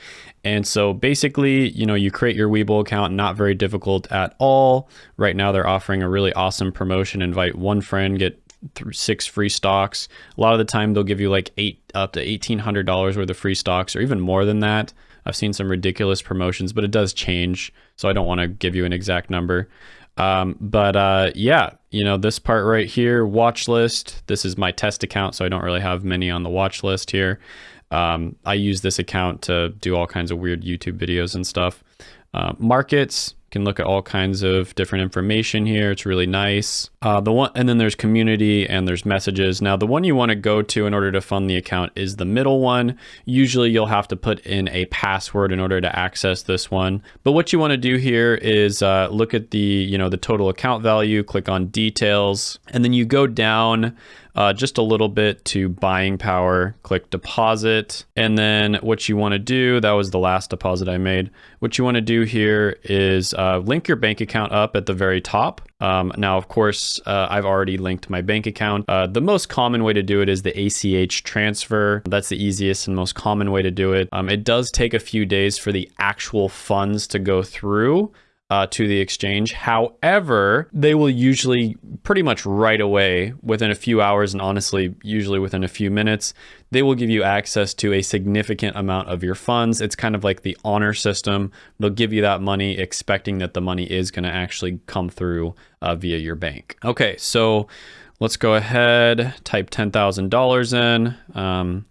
And so basically, you know, you create your Webull account, not very difficult at all. Right now, they're offering a really awesome promotion. Invite one friend, get through six free stocks. A lot of the time they'll give you like eight up to eighteen hundred dollars worth of free stocks, or even more than that. I've seen some ridiculous promotions, but it does change, so I don't want to give you an exact number. Um, but uh, yeah, you know this part right here, watch list. This is my test account, so I don't really have many on the watch list here. Um, I use this account to do all kinds of weird YouTube videos and stuff. Uh, markets, can look at all kinds of different information here. It's really nice. Uh, the one, and then there's community and there's messages. Now, the one you want to go to in order to fund the account is the middle one. Usually you'll have to put in a password in order to access this one. But what you want to do here is uh, look at the, you know, the total account value, click on details, and then you go down uh, just a little bit to buying power, click deposit. And then what you wanna do, that was the last deposit I made. What you wanna do here is uh, link your bank account up at the very top. Um, now, of course, uh, I've already linked my bank account. Uh, the most common way to do it is the ACH transfer. That's the easiest and most common way to do it. Um, it does take a few days for the actual funds to go through uh, to the exchange. However, they will usually pretty much right away, within a few hours, and honestly, usually within a few minutes, they will give you access to a significant amount of your funds. It's kind of like the honor system. They'll give you that money expecting that the money is going to actually come through uh, via your bank. Okay, so let's go ahead, type $10,000 in, um,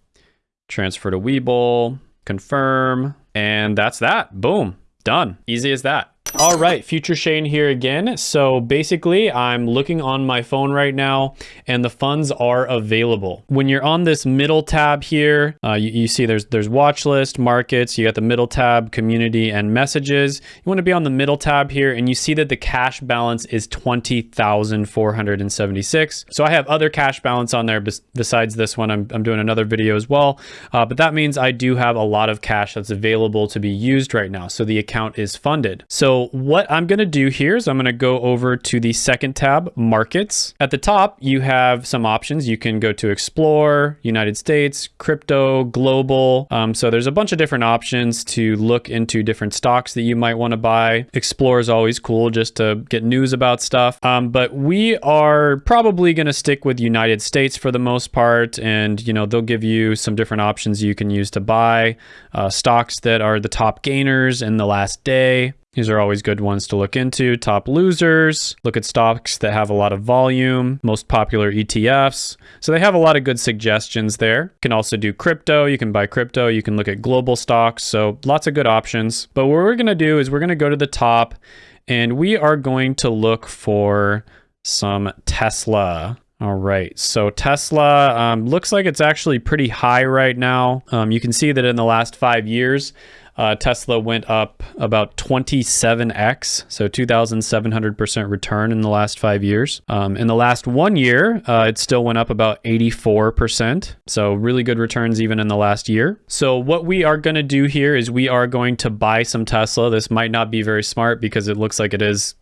transfer to Webull, confirm, and that's that. Boom, done. Easy as that. All right, Future Shane here again. So basically, I'm looking on my phone right now and the funds are available. When you're on this middle tab here, uh, you, you, see there's there's watch list, markets, you got the middle tab, community and messages. You want to be on the middle tab here and you see that the cash balance is 20,476. So I have other cash balance on there besides this one. I'm, I'm doing another video as well, uh, but that means I do have a lot of cash that's available to be used right now. So the account is funded. So what I'm going to do here is I'm going to go over to the second tab, Markets. At the top, you have some options. You can go to Explore, United States, Crypto, Global. Um, so there's a bunch of different options to look into different stocks that you might want to buy. Explore is always cool just to get news about stuff. Um, but we are probably going to stick with United States for the most part. And, you know, they'll give you some different options you can use to buy uh, stocks that are the top gainers in the last day. These are always good ones to look into. Top losers, look at stocks that have a lot of volume, most popular ETFs. So they have a lot of good suggestions there. You can also do crypto. You can buy crypto. You can look at global stocks. So lots of good options. But what we're going to do is we're going to go to the top and we are going to look for some Tesla. All right, so Tesla um, looks like it's actually pretty high right now. Um, you can see that in the last five years, uh, Tesla went up about 27x, so 2,700% return in the last five years. Um, in the last one year, uh, it still went up about 84%. So really good returns even in the last year. So what we are going to do here is we are going to buy some Tesla. This might not be very smart because it looks like it is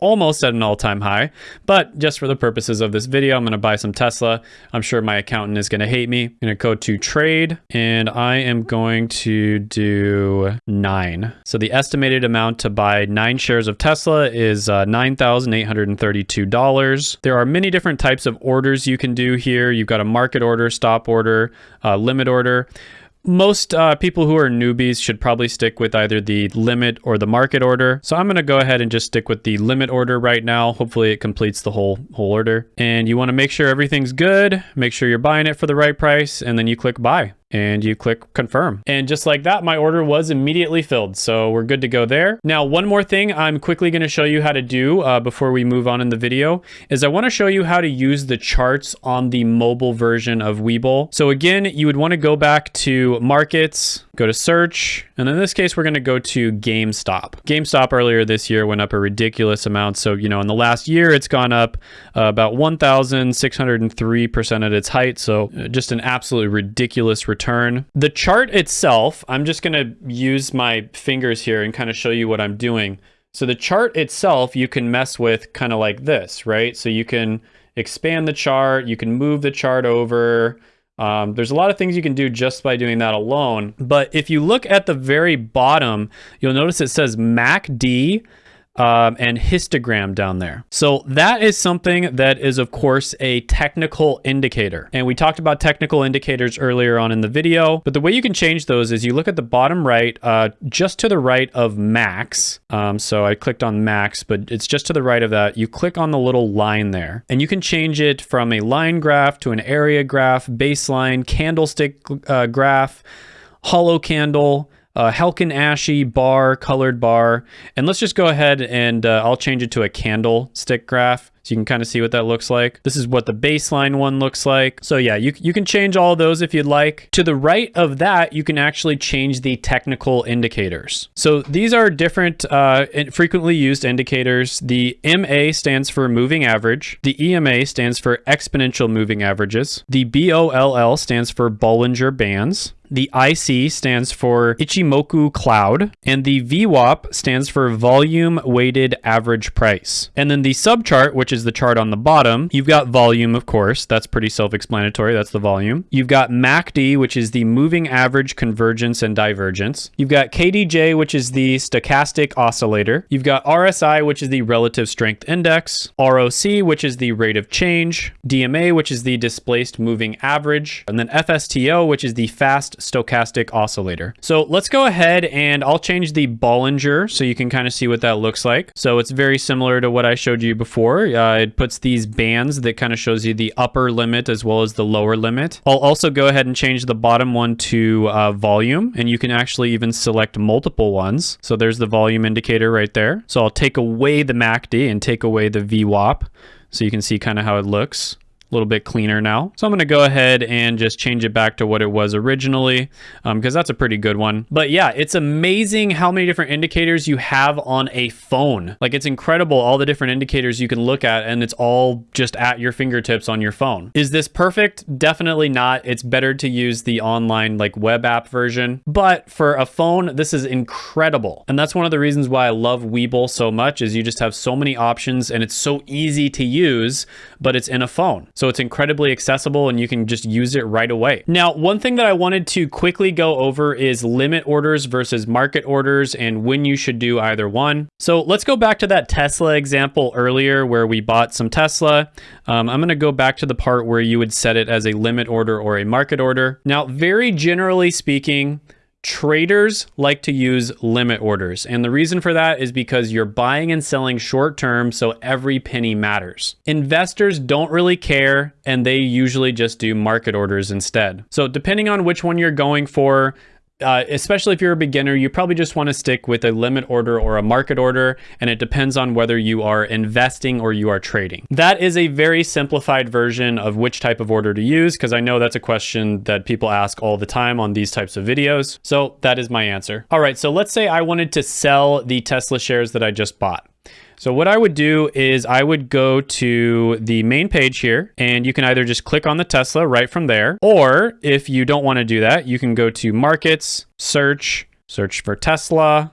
almost at an all-time high. But just for the purposes of this video, I'm going to buy some Tesla. I'm sure my accountant is going to hate me. I'm going to go to trade and I am going to do nine. So the estimated amount to buy nine shares of Tesla is uh, $9,832. There are many different types of orders you can do here. You've got a market order, stop order, uh, limit order most uh, people who are newbies should probably stick with either the limit or the market order. So I'm going to go ahead and just stick with the limit order right now. Hopefully it completes the whole whole order. And you want to make sure everything's good, make sure you're buying it for the right price, and then you click buy and you click confirm. And just like that, my order was immediately filled. So we're good to go there. Now, one more thing I'm quickly going to show you how to do uh, before we move on in the video is I want to show you how to use the charts on the mobile version of Webull. So again, you would want to go back to markets, go to search, and in this case, we're going to go to GameStop. GameStop earlier this year went up a ridiculous amount. So, you know, in the last year, it's gone up uh, about 1,603% at its height. So uh, just an absolutely ridiculous return. The chart itself, I'm just going to use my fingers here and kind of show you what I'm doing. So the chart itself, you can mess with kind of like this, right? So you can expand the chart, you can move the chart over, um, there's a lot of things you can do just by doing that alone. But if you look at the very bottom, you'll notice it says MACD um, and histogram down there. So that is something that is, of course, a technical indicator. And we talked about technical indicators earlier on in the video, but the way you can change those is you look at the bottom right, uh, just to the right of max. Um, so I clicked on max, but it's just to the right of that. You click on the little line there and you can change it from a line graph to an area graph, baseline, candlestick uh, graph, hollow candle, uh, Heikin Ashi bar, colored bar. And let's just go ahead and uh, I'll change it to a candlestick graph. So you can kind of see what that looks like. This is what the baseline one looks like. So yeah, you, you can change all those if you'd like. To the right of that, you can actually change the technical indicators. So these are different uh, frequently used indicators. The MA stands for moving average. The EMA stands for exponential moving averages. The BOLL stands for Bollinger Bands. The IC stands for Ichimoku Cloud, and the VWAP stands for Volume Weighted Average Price. And then the subchart, which is the chart on the bottom, you've got volume, of course. That's pretty self-explanatory. That's the volume. You've got MACD, which is the Moving Average Convergence and Divergence. You've got KDJ, which is the Stochastic Oscillator. You've got RSI, which is the Relative Strength Index. ROC, which is the Rate of Change. DMA, which is the Displaced Moving Average. And then FSTO, which is the Fast stochastic oscillator. So let's go ahead and I'll change the Bollinger so you can kind of see what that looks like. So it's very similar to what I showed you before. Uh, it puts these bands that kind of shows you the upper limit as well as the lower limit. I'll also go ahead and change the bottom one to uh, volume and you can actually even select multiple ones. So there's the volume indicator right there. So I'll take away the MACD and take away the VWAP so you can see kind of how it looks a little bit cleaner now. So I'm going to go ahead and just change it back to what it was originally because um, that's a pretty good one. But yeah, it's amazing how many different indicators you have on a phone. Like it's incredible all the different indicators you can look at and it's all just at your fingertips on your phone. Is this perfect? Definitely not. It's better to use the online like web app version. But for a phone, this is incredible. And that's one of the reasons why I love Webull so much is you just have so many options and it's so easy to use, but it's in a phone. So it's incredibly accessible and you can just use it right away. Now, one thing that I wanted to quickly go over is limit orders versus market orders and when you should do either one. So let's go back to that Tesla example earlier where we bought some Tesla. Um, I'm going to go back to the part where you would set it as a limit order or a market order. Now, very generally speaking, Traders like to use limit orders. And the reason for that is because you're buying and selling short term, so every penny matters. Investors don't really care, and they usually just do market orders instead. So depending on which one you're going for, uh, especially if you're a beginner, you probably just want to stick with a limit order or a market order, and it depends on whether you are investing or you are trading. That is a very simplified version of which type of order to use, because I know that's a question that people ask all the time on these types of videos. So that is my answer. All right, so let's say I wanted to sell the Tesla shares that I just bought. So what I would do is I would go to the main page here and you can either just click on the Tesla right from there, or if you don't want to do that, you can go to markets, search, search for Tesla.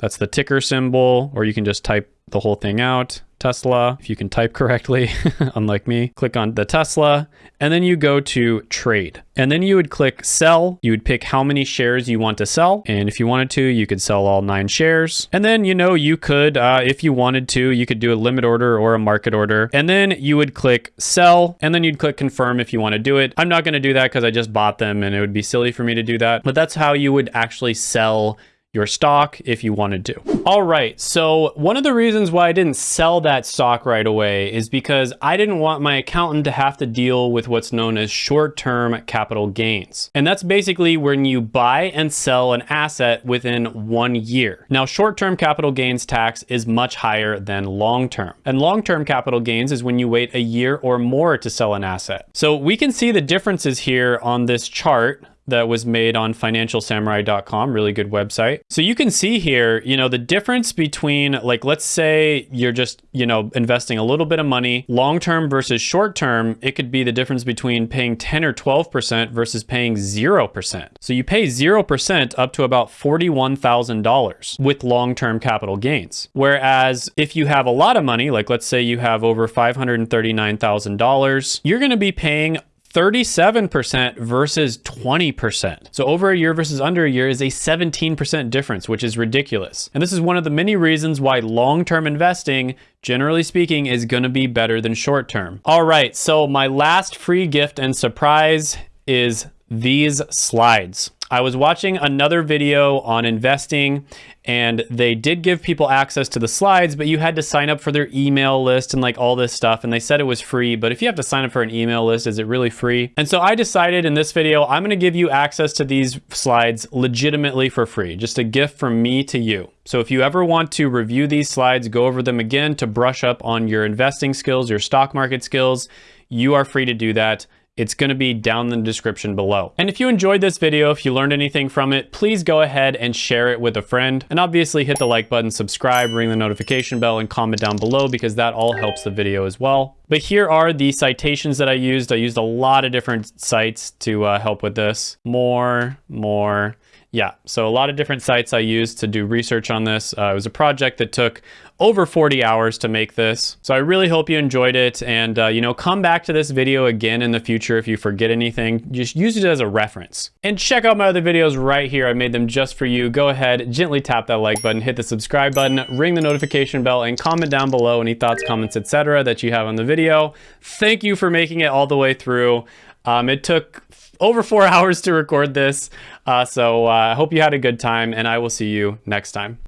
That's the ticker symbol, or you can just type the whole thing out. Tesla, if you can type correctly, unlike me. Click on the Tesla, and then you go to trade. And then you would click sell. You would pick how many shares you want to sell. And if you wanted to, you could sell all nine shares. And then, you know, you could, uh, if you wanted to, you could do a limit order or a market order. And then you would click sell, and then you'd click confirm if you want to do it. I'm not going to do that because I just bought them and it would be silly for me to do that. But that's how you would actually sell your stock if you wanted to. All right, so one of the reasons why I didn't sell that stock right away is because I didn't want my accountant to have to deal with what's known as short-term capital gains. And that's basically when you buy and sell an asset within one year. Now, short-term capital gains tax is much higher than long-term. And long-term capital gains is when you wait a year or more to sell an asset. So we can see the differences here on this chart that was made on financialsamurai.com, really good website. So you can see here, you know, the difference between like, let's say you're just, you know, investing a little bit of money, long-term versus short-term, it could be the difference between paying 10 or 12% versus paying 0%. So you pay 0% up to about $41,000 with long-term capital gains. Whereas if you have a lot of money, like let's say you have over $539,000, you're going to be paying 37% versus 20%. So over a year versus under a year is a 17% difference, which is ridiculous. And this is one of the many reasons why long-term investing, generally speaking, is gonna be better than short-term. All right, so my last free gift and surprise is these slides. I was watching another video on investing and they did give people access to the slides, but you had to sign up for their email list and like all this stuff. And they said it was free, but if you have to sign up for an email list, is it really free? And so I decided in this video, I'm gonna give you access to these slides legitimately for free, just a gift from me to you. So if you ever want to review these slides, go over them again to brush up on your investing skills, your stock market skills, you are free to do that it's going to be down in the description below. And if you enjoyed this video, if you learned anything from it, please go ahead and share it with a friend. And obviously hit the like button, subscribe, ring the notification bell, and comment down below because that all helps the video as well. But here are the citations that I used. I used a lot of different sites to uh, help with this. More, more, yeah, so a lot of different sites I used to do research on this. Uh, it was a project that took over 40 hours to make this. So I really hope you enjoyed it. And, uh, you know, come back to this video again in the future if you forget anything. Just use it as a reference. And check out my other videos right here. I made them just for you. Go ahead, gently tap that like button, hit the subscribe button, ring the notification bell, and comment down below any thoughts, comments, etc. that you have on the video. Thank you for making it all the way through. Um, it took over four hours to record this. Uh, so uh, I uh, hope you had a good time and I will see you next time.